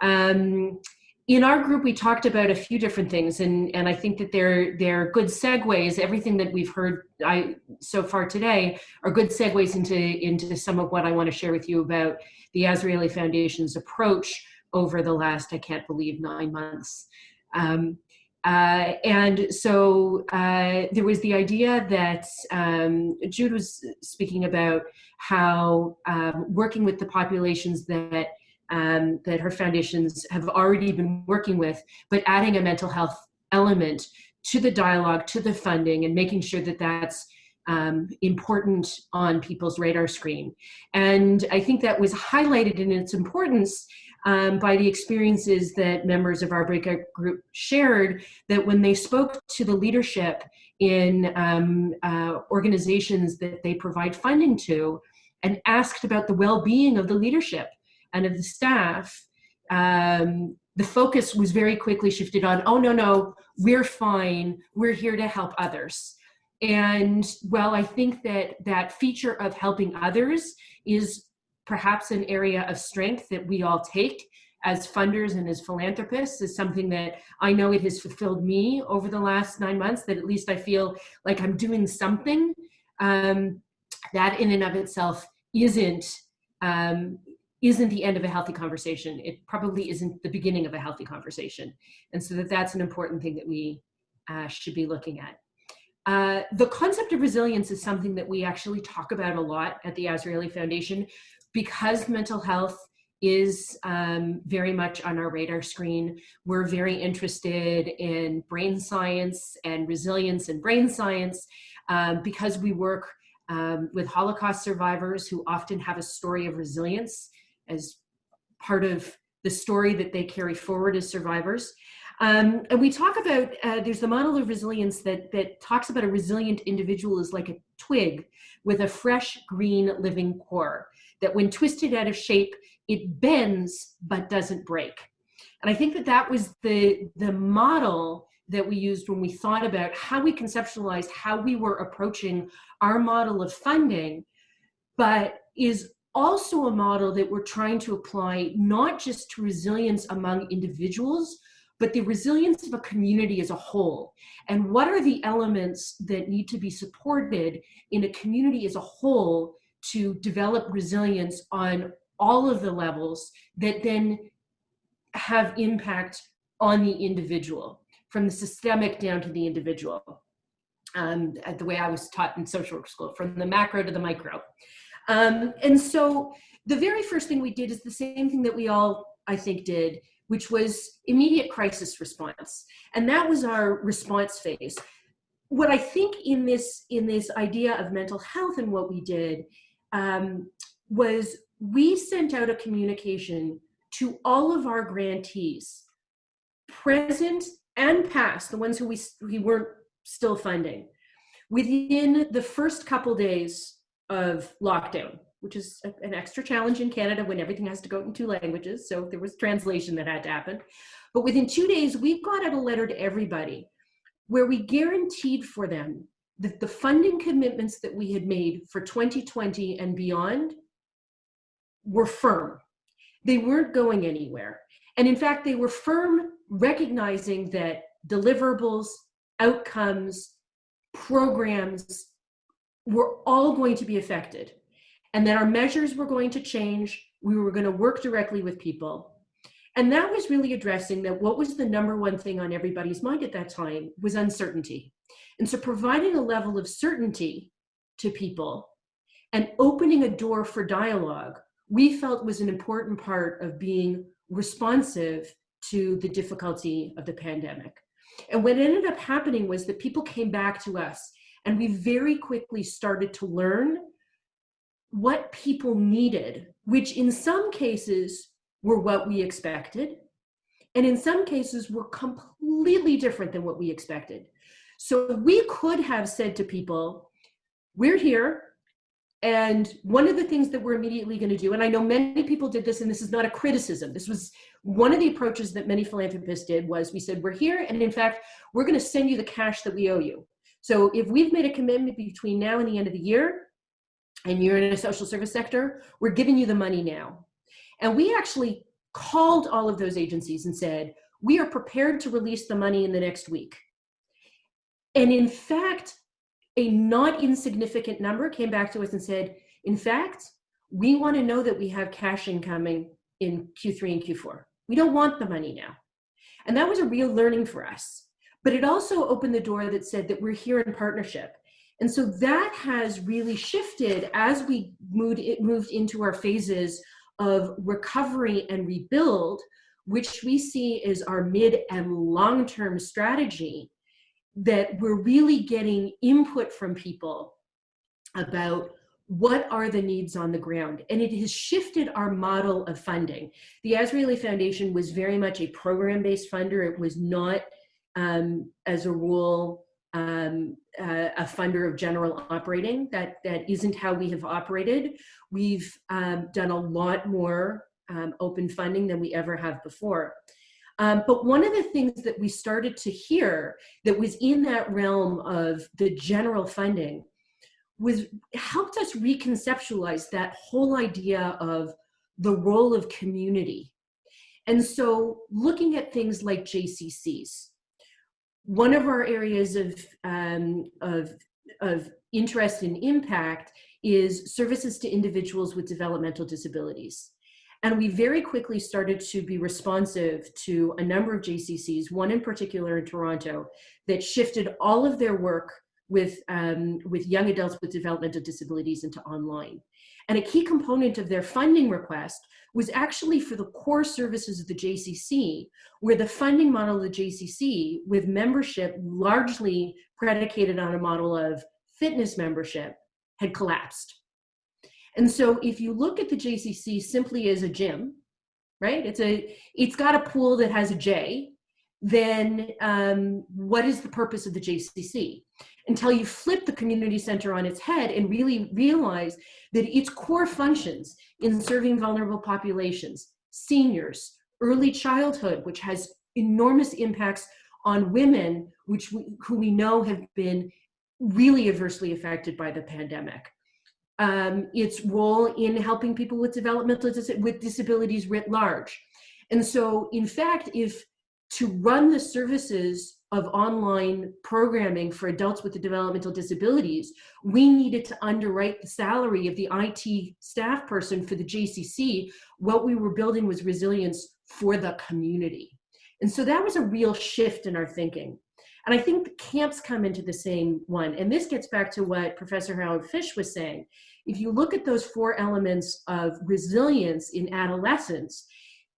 Speaker 5: Um, in our group, we talked about a few different things, and and I think that they're they're good segues. Everything that we've heard I so far today are good segues into into some of what I want to share with you about the Azrieli Foundation's approach over the last I can't believe nine months. Um, uh, and so uh, there was the idea that um, Jude was speaking about how um, working with the populations that um, that her foundations have already been working with, but adding a mental health element to the dialogue, to the funding, and making sure that that's um, important on people's radar screen. And I think that was highlighted in its importance um, by the experiences that members of our breakout group shared that when they spoke to the leadership in um, uh, organizations that they provide funding to and asked about the well-being of the leadership and of the staff, um, the focus was very quickly shifted on, oh, no, no, we're fine. We're here to help others. And well, I think that that feature of helping others is perhaps an area of strength that we all take as funders and as philanthropists is something that I know it has fulfilled me over the last nine months, that at least I feel like I'm doing something um, that in and of itself isn't, um, isn't the end of a healthy conversation. It probably isn't the beginning of a healthy conversation. And so that that's an important thing that we uh, should be looking at. Uh, the concept of resilience is something that we actually talk about a lot at the Azrieli Foundation because mental health is um, very much on our radar screen. We're very interested in brain science and resilience in brain science um, because we work um, with Holocaust survivors who often have a story of resilience as part of the story that they carry forward as survivors. Um, and we talk about, uh, there's the model of resilience that, that talks about a resilient individual is like a twig with a fresh green living core, that when twisted out of shape, it bends but doesn't break. And I think that that was the, the model that we used when we thought about how we conceptualized how we were approaching our model of funding, but is also a model that we're trying to apply not just to resilience among individuals, but the resilience of a community as a whole. And what are the elements that need to be supported in a community as a whole to develop resilience on all of the levels that then have impact on the individual, from the systemic down to the individual. Um, the way I was taught in social work school, from the macro to the micro. Um, and so the very first thing we did is the same thing that we all, I think, did, which was immediate crisis response. And that was our response phase. What I think in this, in this idea of mental health and what we did um, was we sent out a communication to all of our grantees, present and past, the ones who we, we weren't still funding, within the first couple days of lockdown, which is an extra challenge in Canada when everything has to go in two languages. So there was translation that had to happen. But within two days, we got out a letter to everybody where we guaranteed for them that the funding commitments that we had made for 2020 and beyond were firm. They weren't going anywhere. And in fact, they were firm recognizing that deliverables, outcomes, programs were all going to be affected and that our measures were going to change. We were going to work directly with people. And that was really addressing that what was the number one thing on everybody's mind at that time was uncertainty. And so providing a level of certainty to people and opening a door for dialogue we felt was an important part of being responsive to the difficulty of the pandemic. And what ended up happening was that people came back to us and we very quickly started to learn what people needed, which in some cases were what we expected. And in some cases were completely different than what we expected. So we could have said to people, we're here, and one of the things that we're immediately going to do, and I know many people did this, and this is not a criticism. This was one of the approaches that many philanthropists did was we said, we're here, and in fact, we're going to send you the cash that we owe you. So if we've made a commitment between now and the end of the year, and you're in a social service sector, we're giving you the money now. And we actually called all of those agencies and said, we are prepared to release the money in the next week. And in fact, a not insignificant number came back to us and said, in fact, we want to know that we have cash incoming in Q3 and Q4. We don't want the money now. And that was a real learning for us. But it also opened the door that said that we're here in partnership. And so that has really shifted as we moved, it moved into our phases of recovery and rebuild, which we see as our mid and long-term strategy that we're really getting input from people about what are the needs on the ground. And it has shifted our model of funding. The Azrieli Foundation was very much a program-based funder. It was not um, as a rule um, uh, a funder of general operating that that isn't how we have operated we've um, done a lot more um, open funding than we ever have before Um, but one of the things that we started to hear that was in that realm of the general funding was helped us reconceptualize that whole idea of the role of community. And so looking at things like JCCs, one of our areas of, um, of, of interest and impact is services to individuals with developmental disabilities. And we very quickly started to be responsive to a number of JCCs, one in particular in Toronto, that shifted all of their work with, um, with young adults with developmental disabilities into online. And a key component of their funding request was actually for the core services of the JCC, where the funding model of the JCC, with membership largely predicated on a model of fitness membership, had collapsed. And so if you look at the JCC simply as a gym, right? It's a, it's got a pool that has a J, then um, what is the purpose of the JCC? Until you flip the community center on its head and really realize that its core functions in serving vulnerable populations, seniors, early childhood, which has enormous impacts on women, which we, who we know have been really adversely affected by the pandemic. Um, its role in helping people with developmental dis with disabilities writ large. And so, in fact, if to run the services of online programming for adults with developmental disabilities, we needed to underwrite the salary of the IT staff person for the JCC. What we were building was resilience for the community. And so that was a real shift in our thinking. And I think the camps come into the same one. And this gets back to what Professor Harel-Fisch was saying. If you look at those four elements of resilience in adolescence,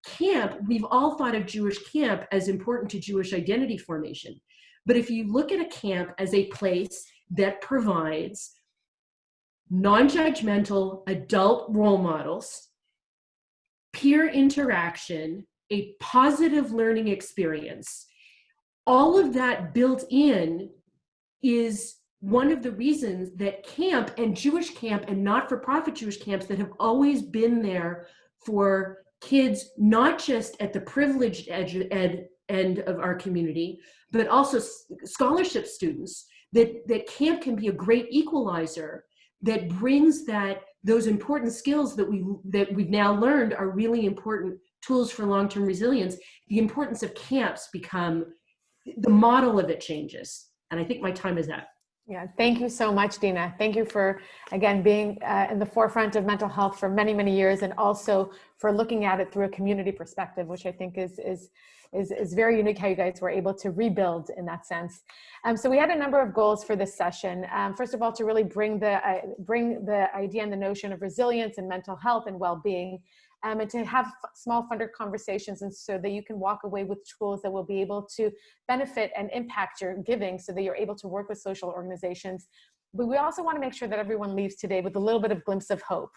Speaker 5: camp, we've all thought of Jewish camp as important to Jewish identity formation. But if you look at a camp as a place that provides non-judgmental adult role models, peer interaction, a positive learning experience, all of that built in is one of the reasons that camp and Jewish camp and not-for-profit Jewish camps that have always been there for kids, not just at the privileged edge, ed, end of our community, but also scholarship students, that, that camp can be a great equalizer that brings that those important skills that we that we've now learned are really important tools for long-term resilience. The importance of camps become the model of it changes. And I think my time is up.
Speaker 4: Yeah, thank you so much, Dina. Thank you for, again, being uh, in the forefront of mental health for many, many years and also for looking at it through a community perspective, which I think is, is, is, is very unique how you guys were able to rebuild in that sense. Um, so we had a number of goals for this session. Um, first of all, to really bring the, uh, bring the idea and the notion of resilience and mental health and well-being um, and to have small funder conversations and so that you can walk away with tools that will be able to benefit and impact your giving so that you're able to work with social organizations. But we also want to make sure that everyone leaves today with a little bit of glimpse of hope.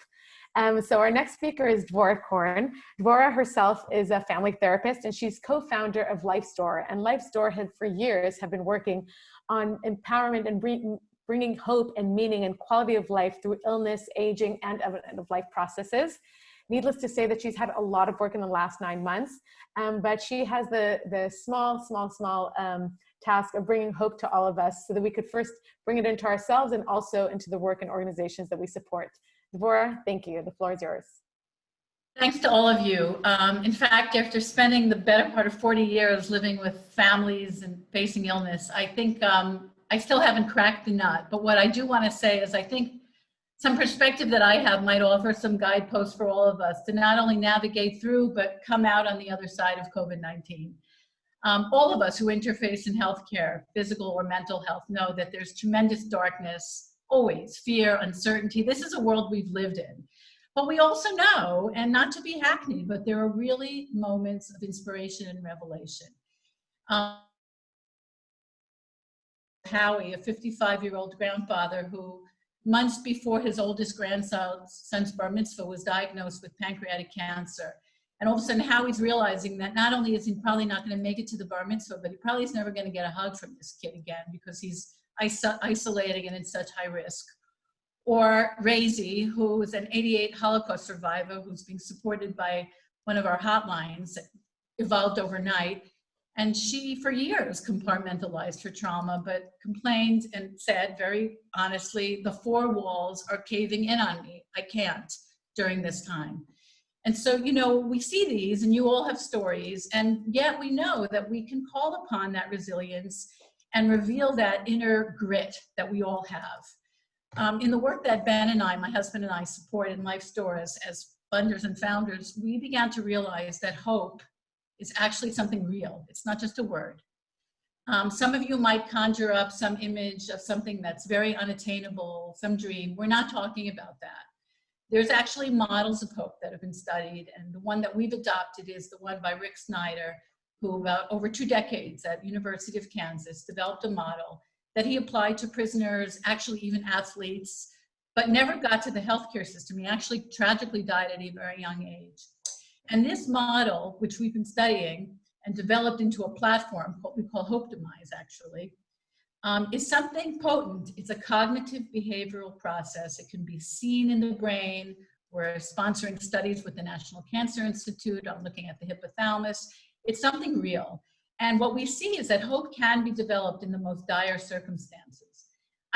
Speaker 4: Um, so our next speaker is Dvora Corn. Dvora herself is a family therapist and she's co-founder of Life's Door. And Life's Door had for years have been working on empowerment and bringing hope and meaning and quality of life through illness, aging, and end of life processes. Needless to say that she's had a lot of work in the last nine months, um, but she has the, the small, small, small um, task of bringing hope to all of us so that we could first bring it into ourselves and also into the work and organizations that we support. Dvora, thank you. The floor is yours.
Speaker 6: Thanks to all of you. Um, in fact, after spending the better part of 40 years living with families and facing illness, I think um, I still haven't cracked the nut. But what I do want to say is I think some perspective that I have might offer some guideposts for all of us to not only navigate through, but come out on the other side of COVID-19. Um, all of us who interface in healthcare, physical or mental health, know that there's tremendous darkness, always, fear, uncertainty. This is a world we've lived in. But we also know, and not to be hackneyed, but there are really moments of inspiration and revelation. Um, Howie, a 55-year-old grandfather who months before his oldest grandson's bar mitzvah was diagnosed with pancreatic cancer. And all of a sudden, Howie's realizing that not only is he probably not going to make it to the bar mitzvah, but he probably is never going to get a hug from this kid again because he's iso isolating and in such high risk. Or Razy, who is an 88 Holocaust survivor who's being supported by one of our hotlines evolved overnight. And she, for years, compartmentalized her trauma, but complained and said very honestly, the four walls are caving in on me. I can't during this time. And so, you know, we see these and you all have stories and yet we know that we can call upon that resilience and reveal that inner grit that we all have. Um, in the work that Ben and I, my husband and I support in Life's Door as funders and founders, we began to realize that hope is actually something real. It's not just a word. Um, some of you might conjure up some image of something that's very unattainable, some dream. We're not talking about that. There's actually models of hope that have been studied, and the one that we've adopted is the one by Rick Snyder, who about over two decades at University of Kansas developed a model that he applied to prisoners, actually even athletes, but never got to the healthcare system. He actually tragically died at a very young age. And this model, which we've been studying and developed into a platform what we call Hoptimize actually, um, is something potent. It's a cognitive behavioral process. It can be seen in the brain. We're sponsoring studies with the National Cancer Institute on looking at the hypothalamus. It's something real. And what we see is that hope can be developed in the most dire circumstances.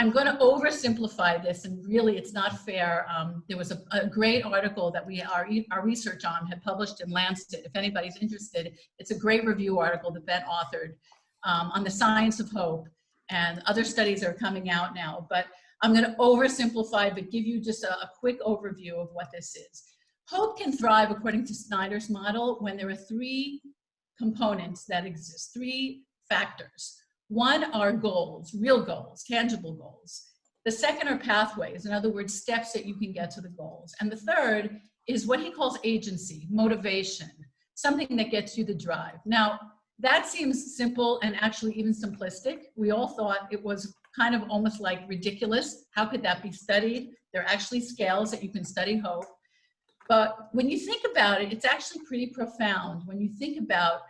Speaker 6: I'm going to oversimplify this, and really it's not fair. Um, there was a, a, great article that we our, our research on had published in Lancet. If anybody's interested, it's a great review article that Ben authored um, on the science of hope, and other studies are coming out now. But I'm going to oversimplify, but give you just a, a quick overview of what this is. Hope can thrive according to Snyder's model when there are three components that exist, three factors. One are goals, real goals, tangible goals. The second are pathways, in other words, steps that you can get to the goals. And the third is what he calls agency, motivation, something that gets you the drive. Now, that seems simple and actually even simplistic. We all thought it was kind of almost like ridiculous. How could that be studied? There are actually scales that you can study hope. But when you think about it, it's actually pretty profound. When you think about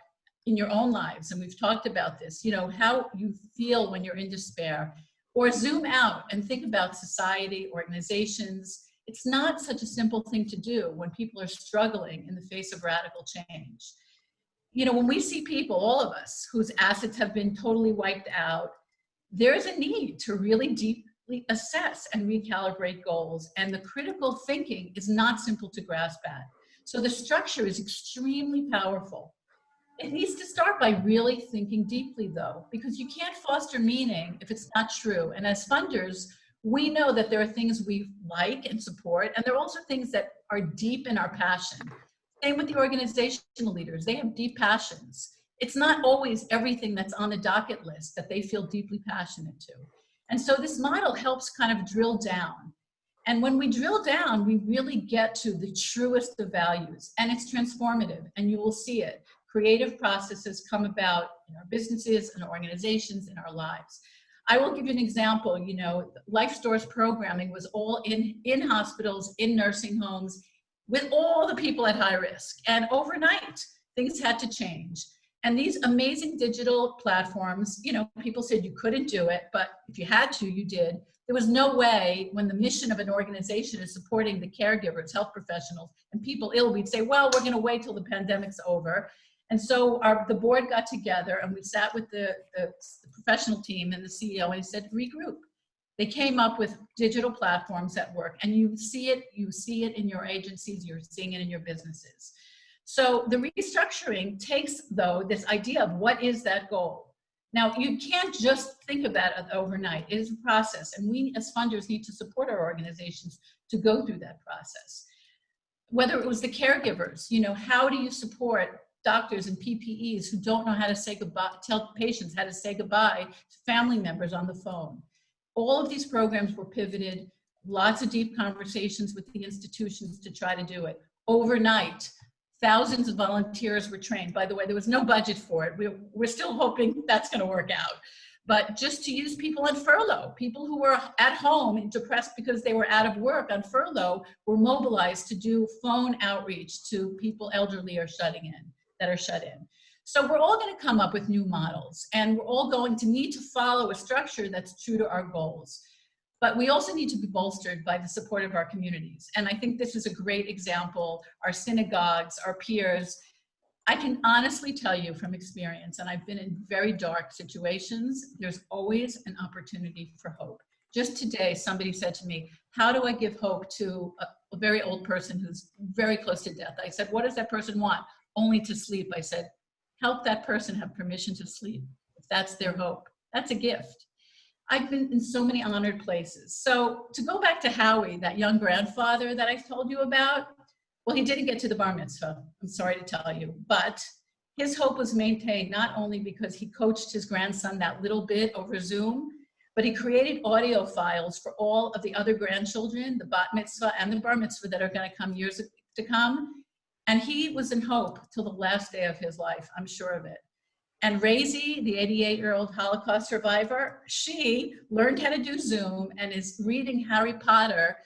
Speaker 6: in your own lives, and we've talked about this, you know, how you feel when you're in despair, or zoom out and think about society, organizations. It's not such a simple thing to do when people are struggling in the face of radical change. You know, when we see people, all of us, whose assets have been totally wiped out, there's a need to really deeply assess and recalibrate goals. And the critical thinking is not simple to grasp at. So the structure is extremely powerful. It needs to start by really thinking deeply though, because you can't foster meaning if it's not true. And as funders, we know that there are things we like and support, and there are also things that are deep in our passion. Same with the organizational leaders, they have deep passions. It's not always everything that's on the docket list that they feel deeply passionate to. And so this model helps kind of drill down. And when we drill down, we really get to the truest of values and it's transformative and you will see it creative processes come about in our businesses and organizations in our lives. I will give you an example, you know, Life's Door programming was all in, in hospitals, in nursing homes, with all the people at high risk. And overnight, things had to change. And these amazing digital platforms, you know, people said you couldn't do it, but if you had to, you did. There was no way when the mission of an organization is supporting the caregivers, health professionals, and people ill, we'd say, well, we're gonna wait till the pandemic's over and so our, the board got together and we sat with the, the, the professional team and the CEO and he said, regroup. They came up with digital platforms that work and you see it, you see it in your agencies, you're seeing it in your businesses. So the restructuring takes though this idea of what is that goal? Now you can't just think about it overnight. It is a process and we as funders need to support our organizations to go through that process. Whether it was the caregivers, you know, how do you support doctors and PPEs who don't know how to say goodbye, tell patients how to say goodbye to family members on the phone. All of these programs were pivoted, lots of deep conversations with the institutions to try to do it. Overnight, thousands of volunteers were trained. By the way, there was no budget for it. We're, we're still hoping that's gonna work out. But just to use people on furlough, people who were at home and depressed because they were out of work on furlough were mobilized to do phone outreach to people elderly or shutting in that are shut in. So we're all gonna come up with new models and we're all going to need to follow a structure that's true to our goals. But we also need to be bolstered by the support of our communities. And I think this is a great example. Our synagogues, our peers, I can honestly tell you from experience, and I've been in very dark situations, there's always an opportunity for hope. Just today, somebody said to me, how do I give hope to a, a very old person who's very close to death? I said, what does that person want? Only to sleep. I said, help that person have permission to sleep. If that's their hope, that's a gift. I've been in so many honored places. So to go back to Howie, that young grandfather that I told you about, well, he didn't get to the bar mitzvah, I'm sorry to tell you, but his hope was maintained not only because he coached his grandson that little bit over Zoom, but he created audio files for all of the other grandchildren, the bat mitzvah and the bar mitzvah that are gonna come years to come. And he was in hope till the last day of his life, I'm sure of it. And Razy, the 88 year old Holocaust survivor, she learned how to do Zoom and is reading Harry Potter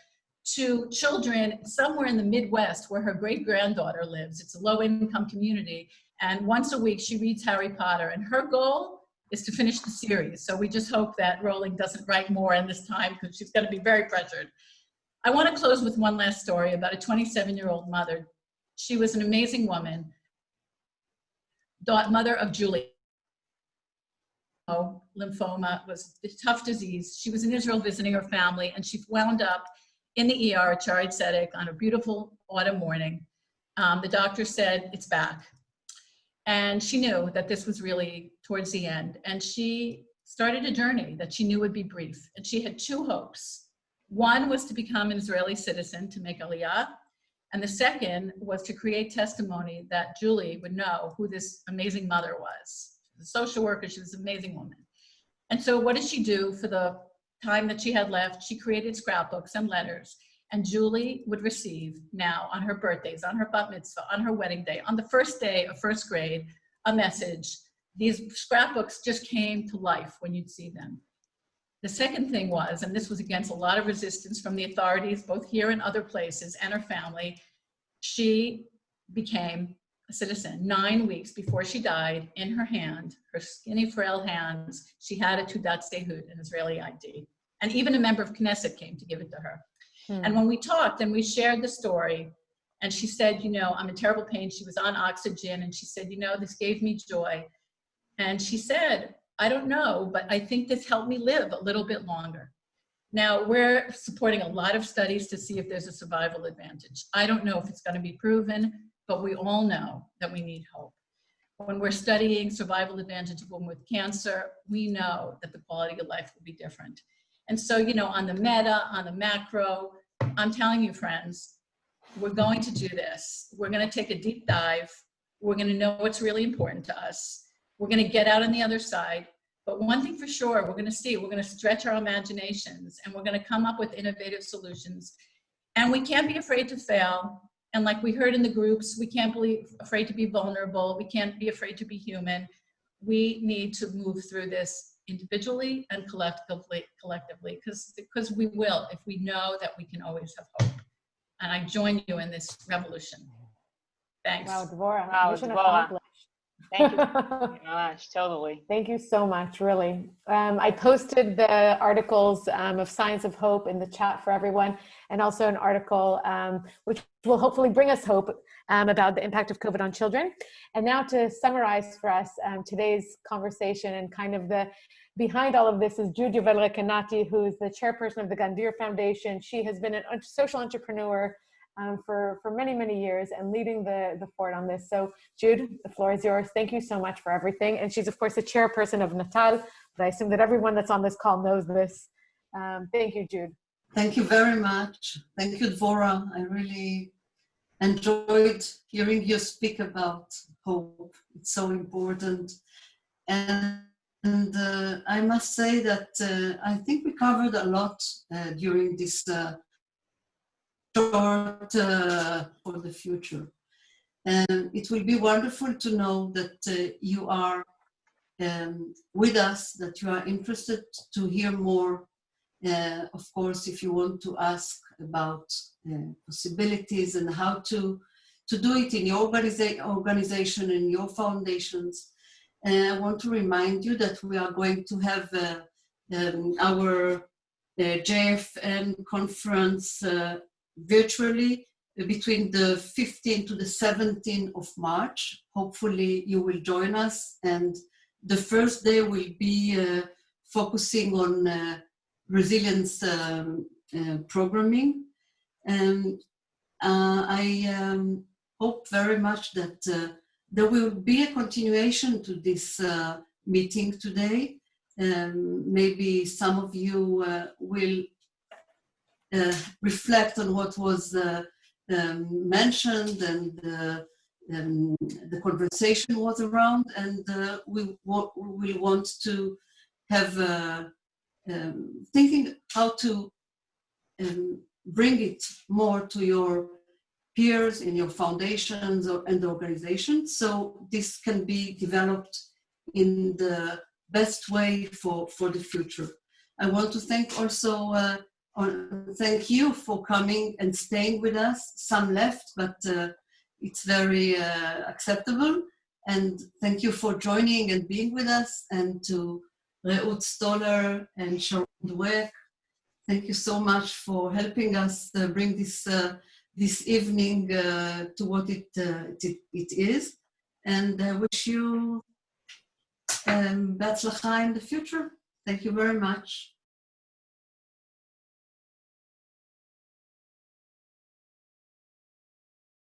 Speaker 6: to children somewhere in the Midwest where her great granddaughter lives. It's a low income community. And once a week she reads Harry Potter and her goal is to finish the series. So we just hope that Rowling doesn't write more in this time because she's gonna be very pressured. I wanna close with one last story about a 27 year old mother. She was an amazing woman, mother of Julie. Lymphoma was a tough disease. She was in Israel visiting her family and she wound up in the ER at Shaare Zedek on a beautiful autumn morning. Um, the doctor said, it's back. And she knew that this was really towards the end. And she started a journey that she knew would be brief. And she had two hopes. One was to become an Israeli citizen to make Aliyah. And the second was to create testimony that Julie would know who this amazing mother was. a social worker, she was an amazing woman. And so what did she do for the time that she had left, she created scrapbooks and letters. And Julie would receive now on her birthdays, on her bat mitzvah, on her wedding day, on the first day of first grade, a message. These scrapbooks just came to life when you'd see them. The second thing was, and this was against a lot of resistance from the authorities, both here and other places, and her family, she became a citizen. Nine weeks before she died, in her hand, her skinny, frail hands, she had a Teudat Zehut, an Israeli ID. And even a member of Knesset came to give it to her. Hmm. And when we talked and we shared the story, and she said, you know, I'm in terrible pain. She was on oxygen, and she said, you know, this gave me joy. And she said, I don't know, but I think this helped me live a little bit longer. Now, we're supporting a lot of studies to see if there's a survival advantage. I don't know if it's going to be proven, but we all know that we need hope. When we're studying survival advantage of women with cancer, we know that the quality of life will be different. And so, you know, on the meta, on the macro, I'm telling you, friends, we're going to do this. We're going to take a deep dive. We're going to know what's really important to us. We're going to get out on the other side. But one thing for sure, we're going to see, we're going to stretch our imaginations and we're going to come up with innovative solutions. And we can't be afraid to fail. And like we heard in the groups, we can't be afraid to be vulnerable. We can't be afraid to be human. We need to move through this individually and collectively, collectively, because because we will if we know that we can always have hope. And I join you in this revolution. Thanks.
Speaker 4: Wow, Dvora.
Speaker 2: Wow,
Speaker 4: Dvora.
Speaker 2: Thank you. Gosh, totally.
Speaker 4: Thank you so much, really. Um, I posted the articles um, of Signs of Hope in the chat for everyone, and also an article um, which will hopefully bring us hope um, about the impact of COVID on children. And now to summarize for us um, today's conversation and kind of the behind all of this is Judy Yovel Recanati, who is the chairperson of the Gandyr Foundation. She has been a social entrepreneur um, for, for many, many years and leading the, the fort on this. So Jude, the floor is yours. Thank you so much for everything. And she's of course the chairperson of Natal, but I assume that everyone that's on this call knows this. Um, thank you, Jude.
Speaker 7: Thank you very much. Thank you, Dvora. I really enjoyed hearing you speak about hope. It's so important. And, and uh, I must say that uh, I think we covered a lot uh, during this uh, short uh, for the future. And it will be wonderful to know that uh, you are um, with us, that you are interested to hear more. Uh, of course, if you want to ask about possibilities and how to, to do it in your organiza organization and your foundations. And I want to remind you that we are going to have uh, um, our uh, JFN conference uh, virtually between the 15th to the 17th of March. Hopefully you will join us and the first day will be uh, focusing on uh, resilience um, uh, programming. And uh, I um, hope very much that uh, there will be a continuation to this uh, meeting today. Um, maybe some of you will reflect on what was um, mentioned and uh, um, the conversation was around and uh, we, we want to have uh, um, thinking how to um, bring it more to your peers in your foundations or, and organizations so this can be developed in the best way for, for the future. I want to thank also uh, thank you for coming and staying with us. Some left, but uh, it's very uh, acceptable. And thank you for joining and being with us. And to Reut Stoller and Sharon Dweck, thank you so much for helping us uh, bring this uh, this evening uh, to what it, uh, it, it is. And I wish you um, in the future. Thank you very much.